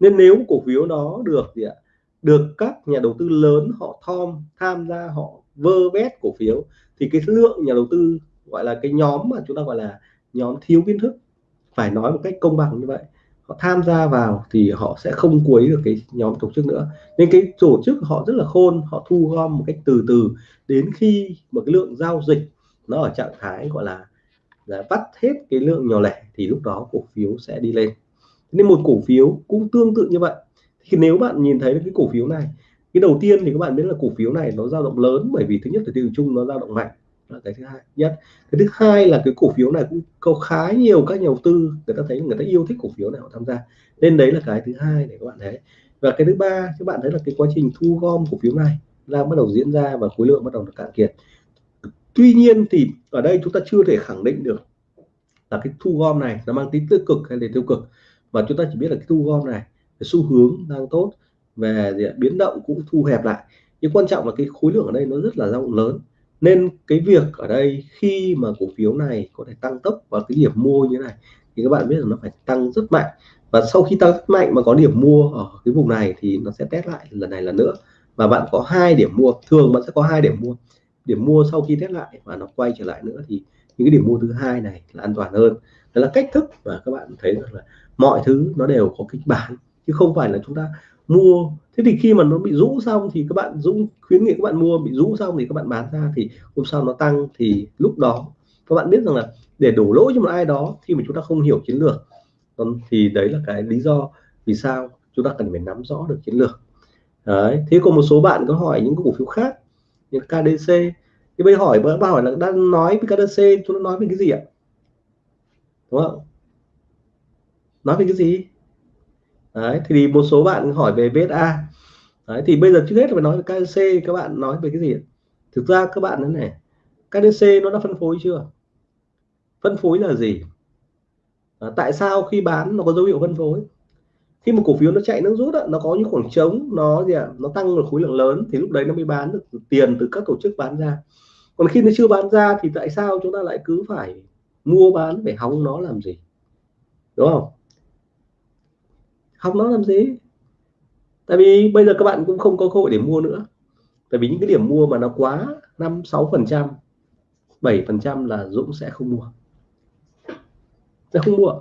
Nên nếu cổ phiếu nó được gì ạ được các nhà đầu tư lớn họ thom, tham gia, họ vơ vét cổ phiếu, thì cái lượng nhà đầu tư gọi là cái nhóm mà chúng ta gọi là nhóm thiếu kiến thức, phải nói một cách công bằng như vậy, họ tham gia vào thì họ sẽ không quấy được cái nhóm tổ chức nữa. Nên cái tổ chức họ rất là khôn, họ thu gom một cách từ từ, đến khi một cái lượng giao dịch nó ở trạng thái gọi là là vắt hết cái lượng nhỏ lẻ thì lúc đó cổ phiếu sẽ đi lên. Nên một cổ phiếu cũng tương tự như vậy khi nếu bạn nhìn thấy cái cổ phiếu này, cái đầu tiên thì các bạn biết là cổ phiếu này nó dao động lớn bởi vì thứ nhất là tiêu chung nó dao động mạnh là cái thứ hai, nhất. Cái thứ hai là cái cổ phiếu này cũng có khá nhiều các nhà đầu tư, người ta thấy người ta yêu thích cổ phiếu này họ tham gia. Nên đấy là cái thứ hai để các bạn thấy. Và cái thứ ba, các bạn thấy là cái quá trình thu gom cổ phiếu này đang bắt đầu diễn ra và khối lượng bắt đầu được cạn kiệt. Tuy nhiên thì ở đây chúng ta chưa thể khẳng định được là cái thu gom này nó mang tính tích cực hay là tiêu cực. Và chúng ta chỉ biết là cái thu gom này xu hướng đang tốt, về biến động cũng thu hẹp lại. Nhưng quan trọng là cái khối lượng ở đây nó rất là rộng lớn. Nên cái việc ở đây khi mà cổ phiếu này có thể tăng tốc vào cái điểm mua như thế này, thì các bạn biết là nó phải tăng rất mạnh. Và sau khi tăng rất mạnh mà có điểm mua ở cái vùng này thì nó sẽ test lại lần này lần nữa. Và bạn có hai điểm mua, thường bạn sẽ có hai điểm mua. Điểm mua sau khi test lại và nó quay trở lại nữa thì những cái điểm mua thứ hai này là an toàn hơn. Đó là cách thức và các bạn thấy rằng là mọi thứ nó đều có kịch bản chứ không phải là chúng ta mua. Thế thì khi mà nó bị rũ xong thì các bạn dũng khuyến nghị các bạn mua, bị rũ xong thì các bạn bán ra thì hôm sau nó tăng thì lúc đó các bạn biết rằng là để đổ lỗi cho một ai đó khi mà chúng ta không hiểu chiến lược thì đấy là cái lý do vì sao chúng ta cần phải nắm rõ được chiến lược. Đấy, thế còn một số bạn có hỏi những cổ phiếu khác như KDC thì bây hỏi bạn hỏi là đang nói với KDC chúng nó nói về cái gì ạ? Đúng không? Nói về cái gì? Đấy thì một số bạn hỏi về VSA đấy thì bây giờ trước hết phải nói về KDC các bạn nói về cái gì thực ra các bạn này KDC nó đã phân phối chưa? Phân phối là gì? À, tại sao khi bán nó có dấu hiệu phân phối? Khi một cổ phiếu nó chạy nó rút đó, nó có những khoảng trống nó gì ạ? Nó tăng được khối lượng lớn thì lúc đấy nó mới bán được tiền từ các tổ chức bán ra. Còn khi nó chưa bán ra thì tại sao chúng ta lại cứ phải mua bán phải hóng nó làm gì? Đúng không? Học nó làm gì? Tại vì bây giờ các bạn cũng không có cơ hội để mua nữa. Tại vì những cái điểm mua mà nó quá năm, sáu phần trăm, bảy phần trăm là Dũng sẽ không mua. Sẽ không mua.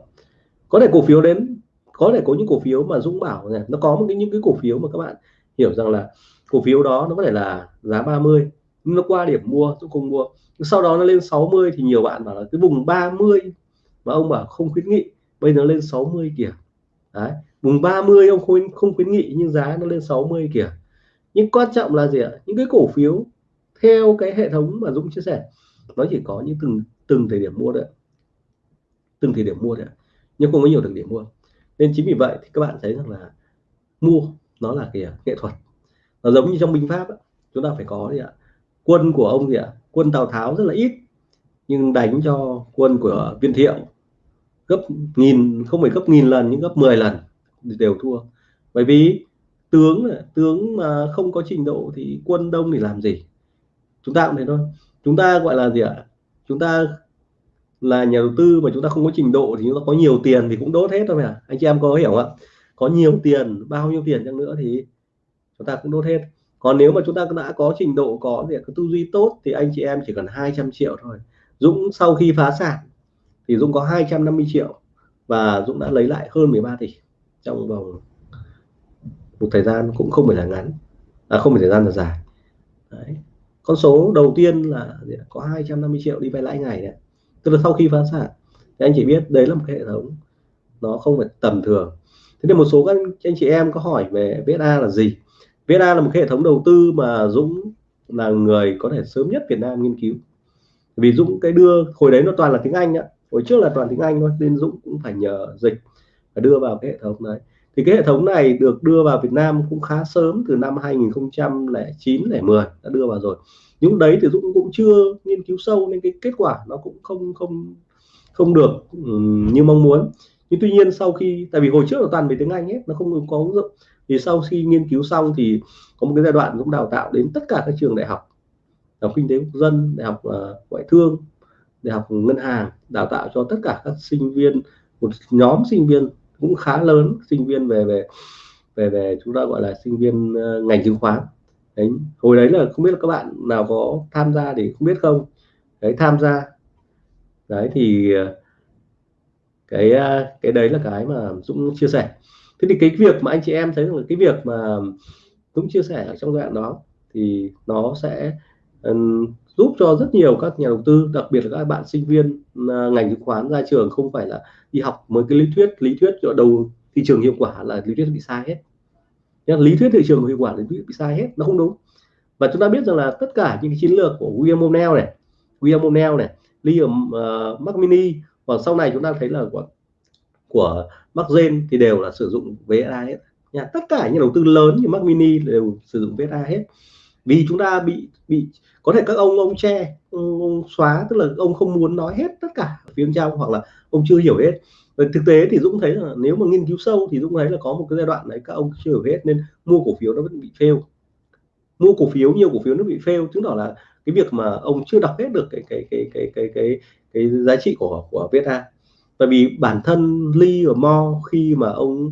Có thể cổ phiếu đến, có thể có những cổ phiếu mà Dũng bảo này, nó có một cái, những cái cổ phiếu mà các bạn hiểu rằng là cổ phiếu đó nó có thể là giá 30 nhưng nó qua điểm mua, Dũng không mua. Sau đó nó lên 60 thì nhiều bạn bảo là cái vùng 30 mà ông bảo không khuyến nghị, bây giờ lên 60 kìa đấy. Vùng 30 ông khuyến không khuyến nghị nhưng giá nó lên 60 kìa. Nhưng quan trọng là gì ạ? Những cái cổ phiếu theo cái hệ thống mà Dũng chia sẻ nó chỉ có những từng từng thời điểm mua đấy từng thời điểm mua đấy nhưng không có nhiều thời điểm mua. Nên chính vì vậy thì các bạn thấy rằng là mua nó là kìa nghệ thuật. Nó giống như trong binh pháp ấy, chúng ta phải có gì ạ. Quân của ông gì ạ? Quân Tào Tháo rất là ít nhưng đánh cho quân của viên thiệu gấp nghìn, không phải gấp nghìn lần, nhưng gấp 10 lần đều thua. Bởi vì tướng tướng mà không có trình độ thì quân đông thì làm gì? Chúng ta cũng thế thôi. Chúng ta gọi là gì ạ? Chúng ta là nhà đầu tư mà chúng ta không có trình độ thì chúng ta có nhiều tiền thì cũng đốt hết thôi mà anh chị em có hiểu không ạ? Có nhiều tiền, bao nhiêu tiền chăng nữa thì chúng ta cũng đốt hết. Còn nếu mà chúng ta đã có trình độ có gì có tư duy tốt thì anh chị em chỉ cần 200 triệu thôi. Dũng sau khi phá sản thì Dũng có 250 triệu và Dũng đã lấy lại hơn 13 tỷ trong vòng một thời gian cũng không phải là ngắn. À, không phải thời gian là dài. Đấy. con số đầu tiên là có 250 triệu đi vay lãi ngày này. tức là sau khi phá sản thì anh chỉ biết đấy là một cái hệ thống nó không phải tầm thường. Thế nên một số các anh chị em có hỏi về VSA là gì? VSA là một cái hệ thống đầu tư mà Dũng là người có thể sớm nhất Việt Nam nghiên cứu. Vì Dũng cái đưa hồi đấy nó toàn là tiếng Anh ạ hồi trước là toàn tiếng Anh thôi nên Dũng cũng phải nhờ dịch và đưa vào cái hệ thống đấy. Thì cái hệ thống này được đưa vào Việt Nam cũng khá sớm từ năm 2009 10 đã đưa vào rồi. Những đấy thì Dũng cũng chưa nghiên cứu sâu nên cái kết quả nó cũng không không không được như mong muốn. Nhưng tuy nhiên sau khi tại vì hồi trước là toàn về tiếng Anh hết nó không có ứng dụng. Thì sau khi nghiên cứu xong thì có một cái giai đoạn cũng đào tạo đến tất cả các trường đại học đại học kinh tế quốc dân đại học uh, ngoại thương đại học ngân hàng đào tạo cho tất cả các sinh viên một nhóm sinh viên cũng khá lớn sinh viên về về về về chúng ta gọi là sinh viên uh, ngành chứng khoán. Đấy hồi đấy là không biết là các bạn nào có tham gia thì không biết không? Đấy tham gia. Đấy thì ờ, cái ờ, cái đấy là cái mà Dũng chia sẻ. Thế thì cái việc mà anh chị em thấy là cái việc mà Dũng chia sẻ ở trong đoạn đó thì nó sẽ um, giúp cho rất nhiều các nhà đầu tư đặc biệt là các bạn sinh viên à, ngành chứng khoán ra trường không phải là đi học mới cái lý thuyết lý thuyết cho đầu thị trường hiệu quả là lý thuyết bị sai hết. Lý thuyết thị trường hiệu quả lý thuyết bị sai hết nó không đúng. Và chúng ta biết rằng là tất cả những cái chiến lược của William O'Neill này William O'Neill này Liam à, uh, Macmini và sau này chúng ta thấy là của, của Mark thì đều là sử dụng VSA hết. Nha tất cả những đầu tư lớn như Macmini đều sử dụng VSA hết vì chúng ta bị bị có thể các ông ông che ông, ông xóa tức là ông không muốn nói hết tất cả ở phía bên trong hoặc là ông chưa hiểu hết. Và thực tế thì Dũng thấy là nếu mà nghiên cứu sâu thì Dũng thấy là có một cái giai đoạn đấy các ông chưa hiểu hết nên mua cổ phiếu nó vẫn bị fail. Mua cổ phiếu nhiều cổ phiếu nó bị fail chứng tỏ là cái việc mà ông chưa đọc hết được cái cái cái cái cái cái cái, giá trị của của VietA tại vì bản thân Lee và Mo khi mà ông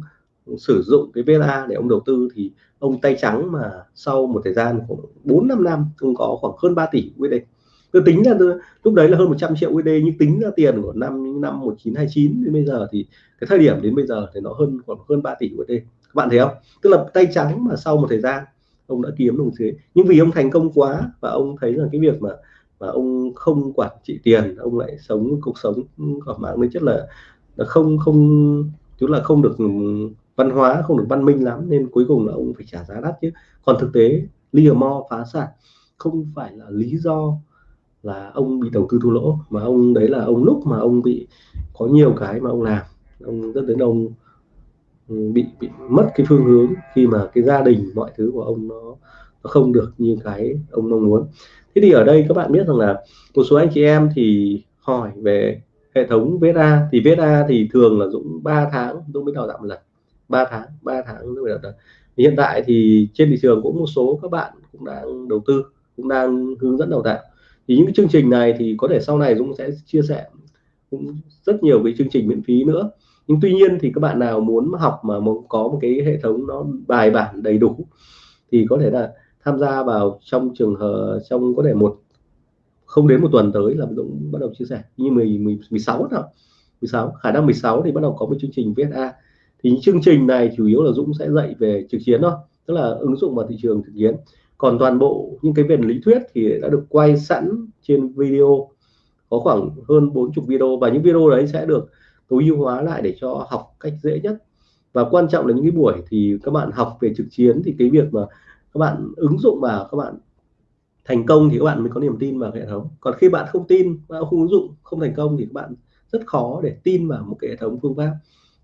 sử dụng cái VLA để ông đầu tư thì ông tay trắng mà sau một thời gian khoảng 4 5 năm ông có khoảng hơn 3 tỷ USD tôi tính ra lúc đấy là hơn 100 triệu USD nhưng tính ra tiền của năm năm 1929 đến bây giờ thì cái thời điểm đến bây giờ thì nó hơn khoảng hơn 3 tỷ USD các bạn thấy không? Tức là tay trắng mà sau một thời gian, ông đã kiếm được thế. nhưng vì ông thành công quá và ông thấy là cái việc mà mà ông không quản trị tiền, ông lại sống cuộc sống ở mạng tính chất là là không không, tức là không được ừ, văn hóa không được văn minh lắm nên cuối cùng là ông phải trả giá đắt chứ. Còn thực tế Livermore phá sản không phải là lý do là ông bị đầu tư thua lỗ mà ông đấy là ông lúc mà ông bị có nhiều cái mà ông làm. Ông rất đến ông ừ, bị bị mất cái phương hướng khi mà cái gia đình mọi thứ của ông nó, nó không được như cái ông mong muốn. Thế thì ở đây các bạn biết rằng là một số anh chị em thì hỏi về hệ thống VSA thì VSA thì thường là Dũng 3 tháng Dũng mới đào tạo một lần. 3 tháng 3 tháng mới đào hiện tại thì trên thị trường cũng một số các bạn cũng đang đầu tư cũng đang hướng dẫn đào tạo. Thì những cái chương trình này thì có thể sau này Dũng sẽ chia sẻ cũng rất nhiều cái chương trình miễn phí nữa. Nhưng tuy nhiên thì các bạn nào muốn học mà muốn có một cái hệ thống nó bài bản đầy đủ thì có thể là tham gia vào trong trường hợp trong có thể một không đến một tuần tới là Dũng bắt đầu chia sẻ. Như 10, 10 16 nào 16 khả năng 16 thì bắt đầu có một chương trình VSA thì chương trình này chủ yếu là Dũng sẽ dạy về trực chiến thôi, tức là ứng dụng vào thị trường thực chiến. Còn toàn bộ những cái về lý thuyết thì đã được quay sẵn trên video, có khoảng hơn 40 video, và những video đấy sẽ được tối ưu hóa lại để cho học cách dễ nhất. Và quan trọng là những cái buổi thì các bạn học về trực chiến thì cái việc mà các bạn ứng dụng vào, các bạn thành công thì các bạn mới có niềm tin vào hệ thống. Còn khi bạn không tin, bạn không ứng dụng không thành công thì các bạn rất khó để tin vào một cái hệ thống phương pháp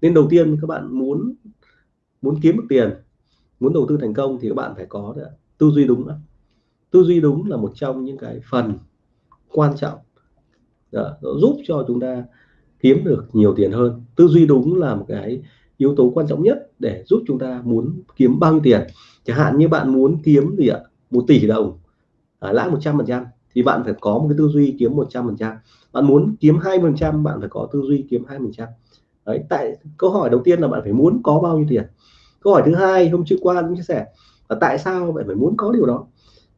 nên đầu tiên các bạn muốn muốn kiếm được tiền muốn đầu tư thành công thì các bạn phải có được tư duy đúng đó. tư duy đúng là một trong những cái phần quan trọng đó, nó giúp cho chúng ta kiếm được nhiều tiền hơn. Tư duy đúng là một cái yếu tố quan trọng nhất để giúp chúng ta muốn kiếm bao nhiêu tiền. Chẳng hạn như bạn muốn kiếm gì ạ? Một tỷ đồng à, lãi 100 phần trăm thì bạn phải có một cái tư duy kiếm 100 phần trăm. Bạn muốn kiếm hai phần trăm bạn phải có tư duy kiếm hai phần trăm đấy tại câu hỏi đầu tiên là bạn phải muốn có bao nhiêu tiền? Câu hỏi thứ hai hôm trước qua cũng chia sẻ là tại sao bạn phải muốn có điều đó?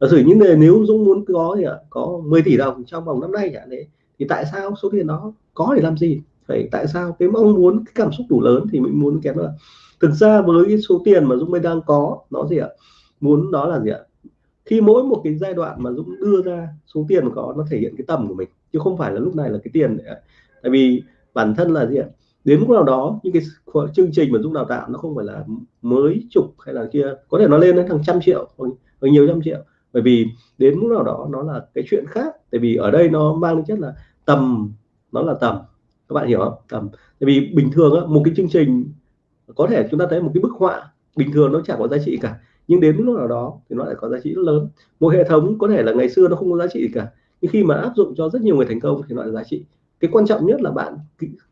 Giả sử những người nếu Dũng muốn có thì có 10 tỷ đồng trong vòng năm nay chẳng đấy, thì tại sao số tiền đó có để làm gì? Phải tại sao cái mong muốn cái cảm xúc đủ lớn thì mình muốn kém là thực ra với cái số tiền mà Dũng mới đang có nó gì ạ? Muốn đó là gì ạ? Khi mỗi một cái giai đoạn mà Dũng đưa ra số tiền có nó thể hiện cái tầm của mình chứ không phải là lúc này là cái tiền để... tại vì bản thân là gì ạ? Đến lúc nào đó những cái chương trình mà dung đào tạo nó không phải là mới chục hay là kia có thể nó lên đến hàng trăm triệu hoặc, nhiều trăm triệu. Bởi vì đến lúc nào đó nó là cái chuyện khác. Tại vì ở đây nó mang chất là tầm nó là tầm. Các bạn hiểu không? Tầm. Tại vì bình thường á, một cái chương trình có thể chúng ta thấy một cái bức họa bình thường nó chẳng có giá trị cả. Nhưng đến lúc nào đó thì nó lại có giá trị rất lớn. Một hệ thống có thể là ngày xưa nó không có giá trị cả. Nhưng khi mà áp dụng cho rất nhiều người thành công thì nó là giá trị cái quan trọng nhất là bạn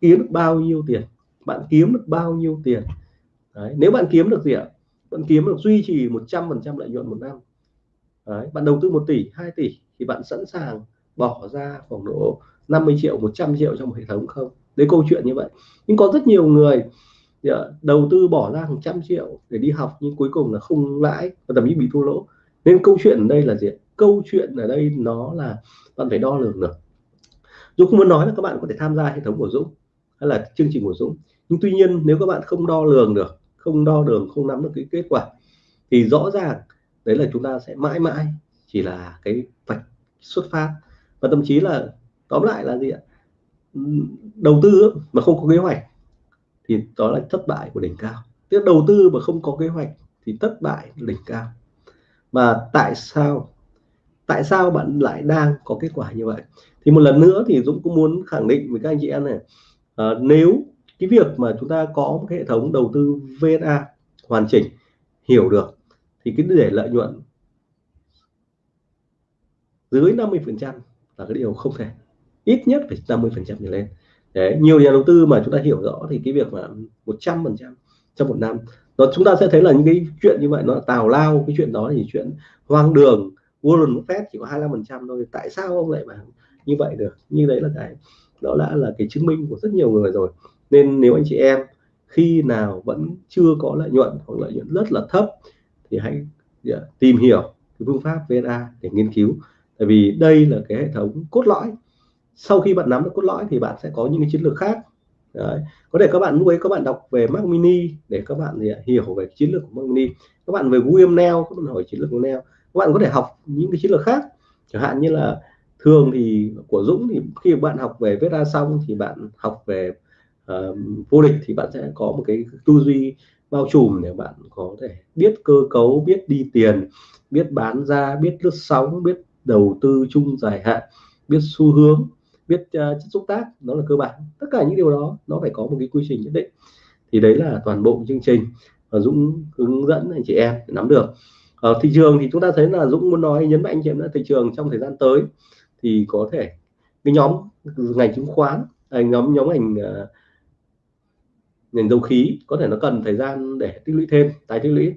kiếm được bao nhiêu tiền, bạn kiếm được bao nhiêu tiền. Đấy. nếu bạn kiếm được gì ạ? Bạn kiếm được duy trì 100% lợi nhuận một năm. Đấy. bạn đầu tư 1 tỷ 2 tỷ thì bạn sẵn sàng bỏ ra khoảng độ 50 triệu 100 triệu trong một hệ thống không? Đấy, câu chuyện như vậy. Nhưng có rất nhiều người đầu tư bỏ ra hàng trăm triệu để đi học nhưng cuối cùng là không lãi và thậm chí bị thua lỗ. Nên câu chuyện ở đây là gì câu chuyện ở đây nó là bạn phải đo lường được. Dũng không muốn nói là các bạn có thể tham gia hệ thống của Dũng hay là chương trình của Dũng. Nhưng tuy nhiên, nếu các bạn không đo lường được, không đo lường, không nắm được cái kết quả, thì rõ ràng đấy là chúng ta sẽ mãi mãi chỉ là cái vạch xuất phát. Và thậm chí là, tóm lại là gì ạ? Đầu tư mà không có kế hoạch thì đó là thất bại của đỉnh cao. Tiếp đầu tư mà không có kế hoạch thì thất bại đỉnh cao. Mà tại sao tại sao bạn lại đang có kết quả như vậy? Thì một lần nữa thì Dũng cũng muốn khẳng định với các anh chị em này à, nếu cái việc mà chúng ta có một cái hệ thống đầu tư VSA hoàn chỉnh hiểu được thì cái để lợi nhuận dưới 50 phần trăm là cái điều không thể. Ít nhất phải 50 phần trăm trở lên. Đấy, nhiều nhà đầu tư mà chúng ta hiểu rõ thì cái việc mà 100 phần trăm trong một năm nó chúng ta sẽ thấy là những cái chuyện như vậy nó tào lao cái chuyện đó thì chuyện hoang đường Warren Buffett chỉ có 25% thôi tại sao ông lại mà như vậy được? Như đấy là cái, đó đã là cái chứng minh của rất nhiều người rồi. Nên nếu anh chị em khi nào vẫn chưa có lợi nhuận hoặc lợi nhuận rất là thấp thì hãy dạ, tìm hiểu cái phương pháp VNA để nghiên cứu. Tại vì đây là cái hệ thống cốt lõi. Sau khi bạn nắm được cốt lõi thì bạn sẽ có những cái chiến lược khác. Đấy. có thể các bạn lúc ấy các bạn đọc về Mac Mini để các bạn dạ, hiểu về chiến lược của Mac Mini. Các bạn về William Neal các bạn hỏi chiến lược của Neal các bạn có thể học những cái chiến lược khác. Chẳng hạn như là thường thì của Dũng thì khi bạn học về viết ra xong thì bạn học về uh, vô địch thì bạn sẽ có một cái tư duy bao trùm để bạn có thể biết cơ cấu biết đi tiền biết bán ra biết lướt sóng biết đầu tư chung dài hạn biết xu hướng biết uh, chất xúc tác. Đó là cơ bản. Tất cả những điều đó nó phải có một cái quy trình nhất định. Thì đấy là toàn bộ chương trình và Dũng hướng dẫn anh chị em để nắm được ở thị trường thì chúng ta thấy là Dũng muốn nói, nhấn mạnh anh chị em là thị trường trong thời gian tới thì có thể cái nhóm ngành chứng khoán à, nhóm nhóm ngành à, ngành dầu khí có thể nó cần thời gian để tích lũy thêm, tái tích lũy.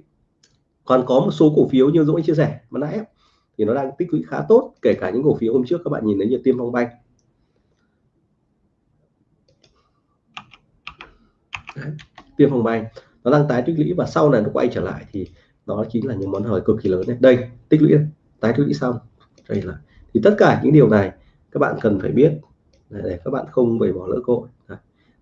Còn có một số cổ phiếu như Dũng chia sẻ mà nãy thì nó đang tích lũy khá tốt, kể cả những cổ phiếu hôm trước các bạn nhìn thấy như Tiêm Phong Banh. Tiêm Phong Banh, nó đang tái tích lũy và sau này nó quay trở lại thì đó chính là những món hời cực kỳ lớn này, đây tích lũy tái tích lũy xong. Đây là thì tất cả những điều này các bạn cần phải biết để các bạn không bị bỏ lỡ cơ hội.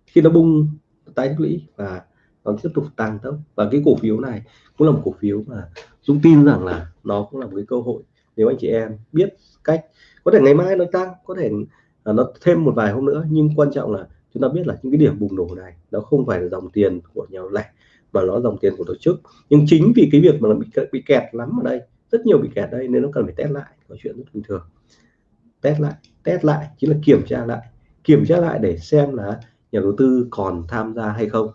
Khi nó bung tái tích lũy và nó tiếp tục tăng tốc. Và cái cổ phiếu này cũng là một cổ phiếu mà Dũng tin rằng là nó cũng là một cái cơ hội nếu anh chị em biết cách. Có thể ngày mai nó tăng có thể à, nó thêm một vài hôm nữa nhưng quan trọng là chúng ta biết là những cái điểm bùng nổ này nó không phải là dòng tiền của nhà lẻ mà nó dòng tiền của tổ chức. Nhưng chính vì cái việc mà nó bị bị kẹt lắm ở đây rất nhiều bị kẹt đây nên nó cần phải test lại có chuyện rất bình thường. Test lại test lại chính là kiểm tra lại. Kiểm tra lại để xem là nhà đầu tư còn tham gia hay không.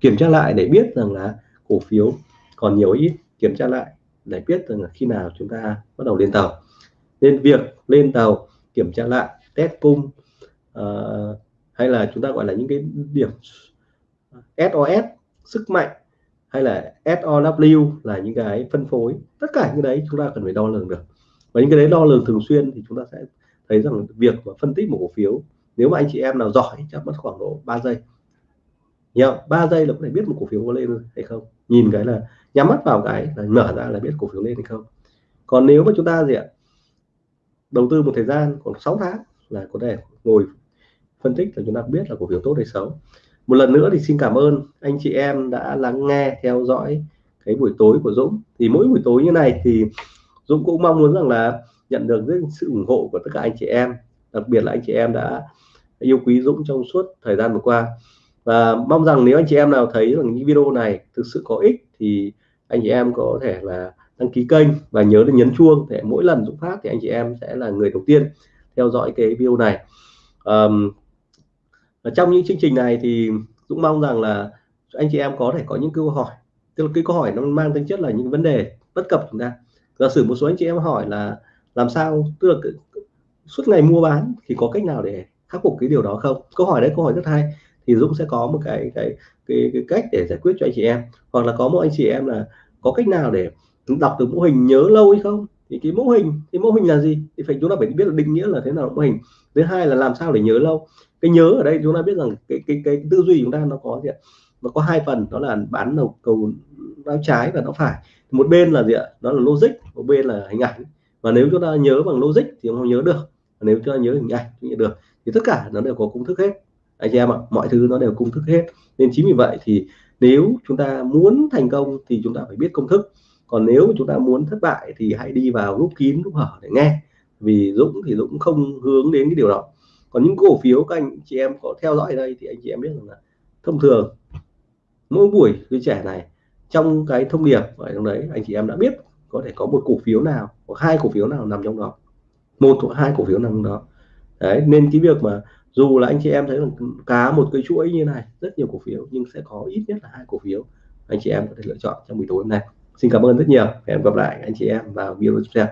Kiểm tra lại để biết rằng là cổ phiếu còn nhiều ít kiểm tra lại để biết rằng là khi nào chúng ta bắt đầu lên tàu. Nên việc lên tàu kiểm tra lại test cung uh, hay là chúng ta gọi là những cái điểm SOS sức mạnh hay là SOW là những cái phân phối. Tất cả những đấy chúng ta cần phải đo lường được. Và những cái đấy đo lường thường xuyên thì chúng ta sẽ thấy rằng việc mà phân tích một cổ phiếu, nếu mà anh chị em nào giỏi, chắc mất khoảng độ 3 giây. Nhớ 3 giây là có thể biết một cổ phiếu có lên hay không. Nhìn cái là, nhắm mắt vào cái là mở ra là biết cổ phiếu lên hay không. Còn nếu mà chúng ta gì ạ, đầu tư một thời gian khoảng 6 tháng là có thể ngồi phân tích là chúng ta biết là cổ phiếu tốt hay xấu một lần nữa thì xin cảm ơn anh chị em đã lắng nghe theo dõi cái buổi tối của Dũng. Thì mỗi buổi tối như này thì Dũng cũng mong muốn rằng là nhận được rất sự ủng hộ của tất cả anh chị em. Đặc biệt là anh chị em đã yêu quý Dũng trong suốt thời gian vừa qua. Và mong rằng nếu anh chị em nào thấy rằng những video này thực sự có ích thì anh chị em có thể là đăng ký kênh và nhớ là nhấn chuông để mỗi lần Dũng phát thì anh chị em sẽ là người đầu tiên theo dõi cái video này. Um, trong những chương trình này thì Dũng mong rằng là anh chị em có thể có những câu hỏi. Tức là cái câu hỏi nó mang tính chất là những vấn đề bất cập chúng ta. Giả sử một số anh chị em hỏi là làm sao tức là suốt ngày mua bán thì có cách nào để khắc phục cái điều đó không? Câu hỏi đấy câu hỏi rất hay. Thì Dũng sẽ có một cái cái cái, cái cách để giải quyết cho anh chị em. Hoặc là có một anh chị em là có cách nào để đọc được mô hình nhớ lâu hay không? Thì cái mô hình thì mô hình là gì? Thì phải chúng ta phải biết là định nghĩa là thế nào mô hình. Thứ hai là làm sao để nhớ lâu cái nhớ ở đây chúng ta biết rằng cái cái cái tư duy chúng ta nó có gì ạ? Nó có hai phần, đó là bán đầu cầu não trái và não phải. Một bên là gì ạ? Đó là logic, một bên là hình ảnh. Và nếu chúng ta nhớ bằng logic thì không nhớ được. Và nếu chúng ta nhớ hình ảnh thì được. Thì tất cả nó đều có công thức hết. Anh chị em ạ, mọi thứ nó đều công thức hết. Nên chính vì vậy thì nếu chúng ta muốn thành công thì chúng ta phải biết công thức. Còn nếu chúng ta muốn thất bại thì hãy đi vào lúc kín lúc hở để nghe. Vì Dũng thì Dũng không hướng đến cái điều đó còn những cổ phiếu các anh chị em có theo dõi đây thì anh chị em biết rằng là thông thường mỗi buổi đứa trẻ này trong cái thông điệp ở trong đấy, anh chị em đã biết có thể có một cổ phiếu nào, hoặc hai cổ phiếu nào nằm trong đó. Một hoặc hai cổ phiếu nằm trong đó. Đấy, nên cái việc mà dù là anh chị em thấy là cá một cái chuỗi như này, rất nhiều cổ phiếu, nhưng sẽ có ít nhất là hai cổ phiếu anh chị em có thể lựa chọn trong buổi tối hôm nay. Xin cảm ơn rất nhiều. Hẹn gặp lại anh chị em vào video tiếp theo.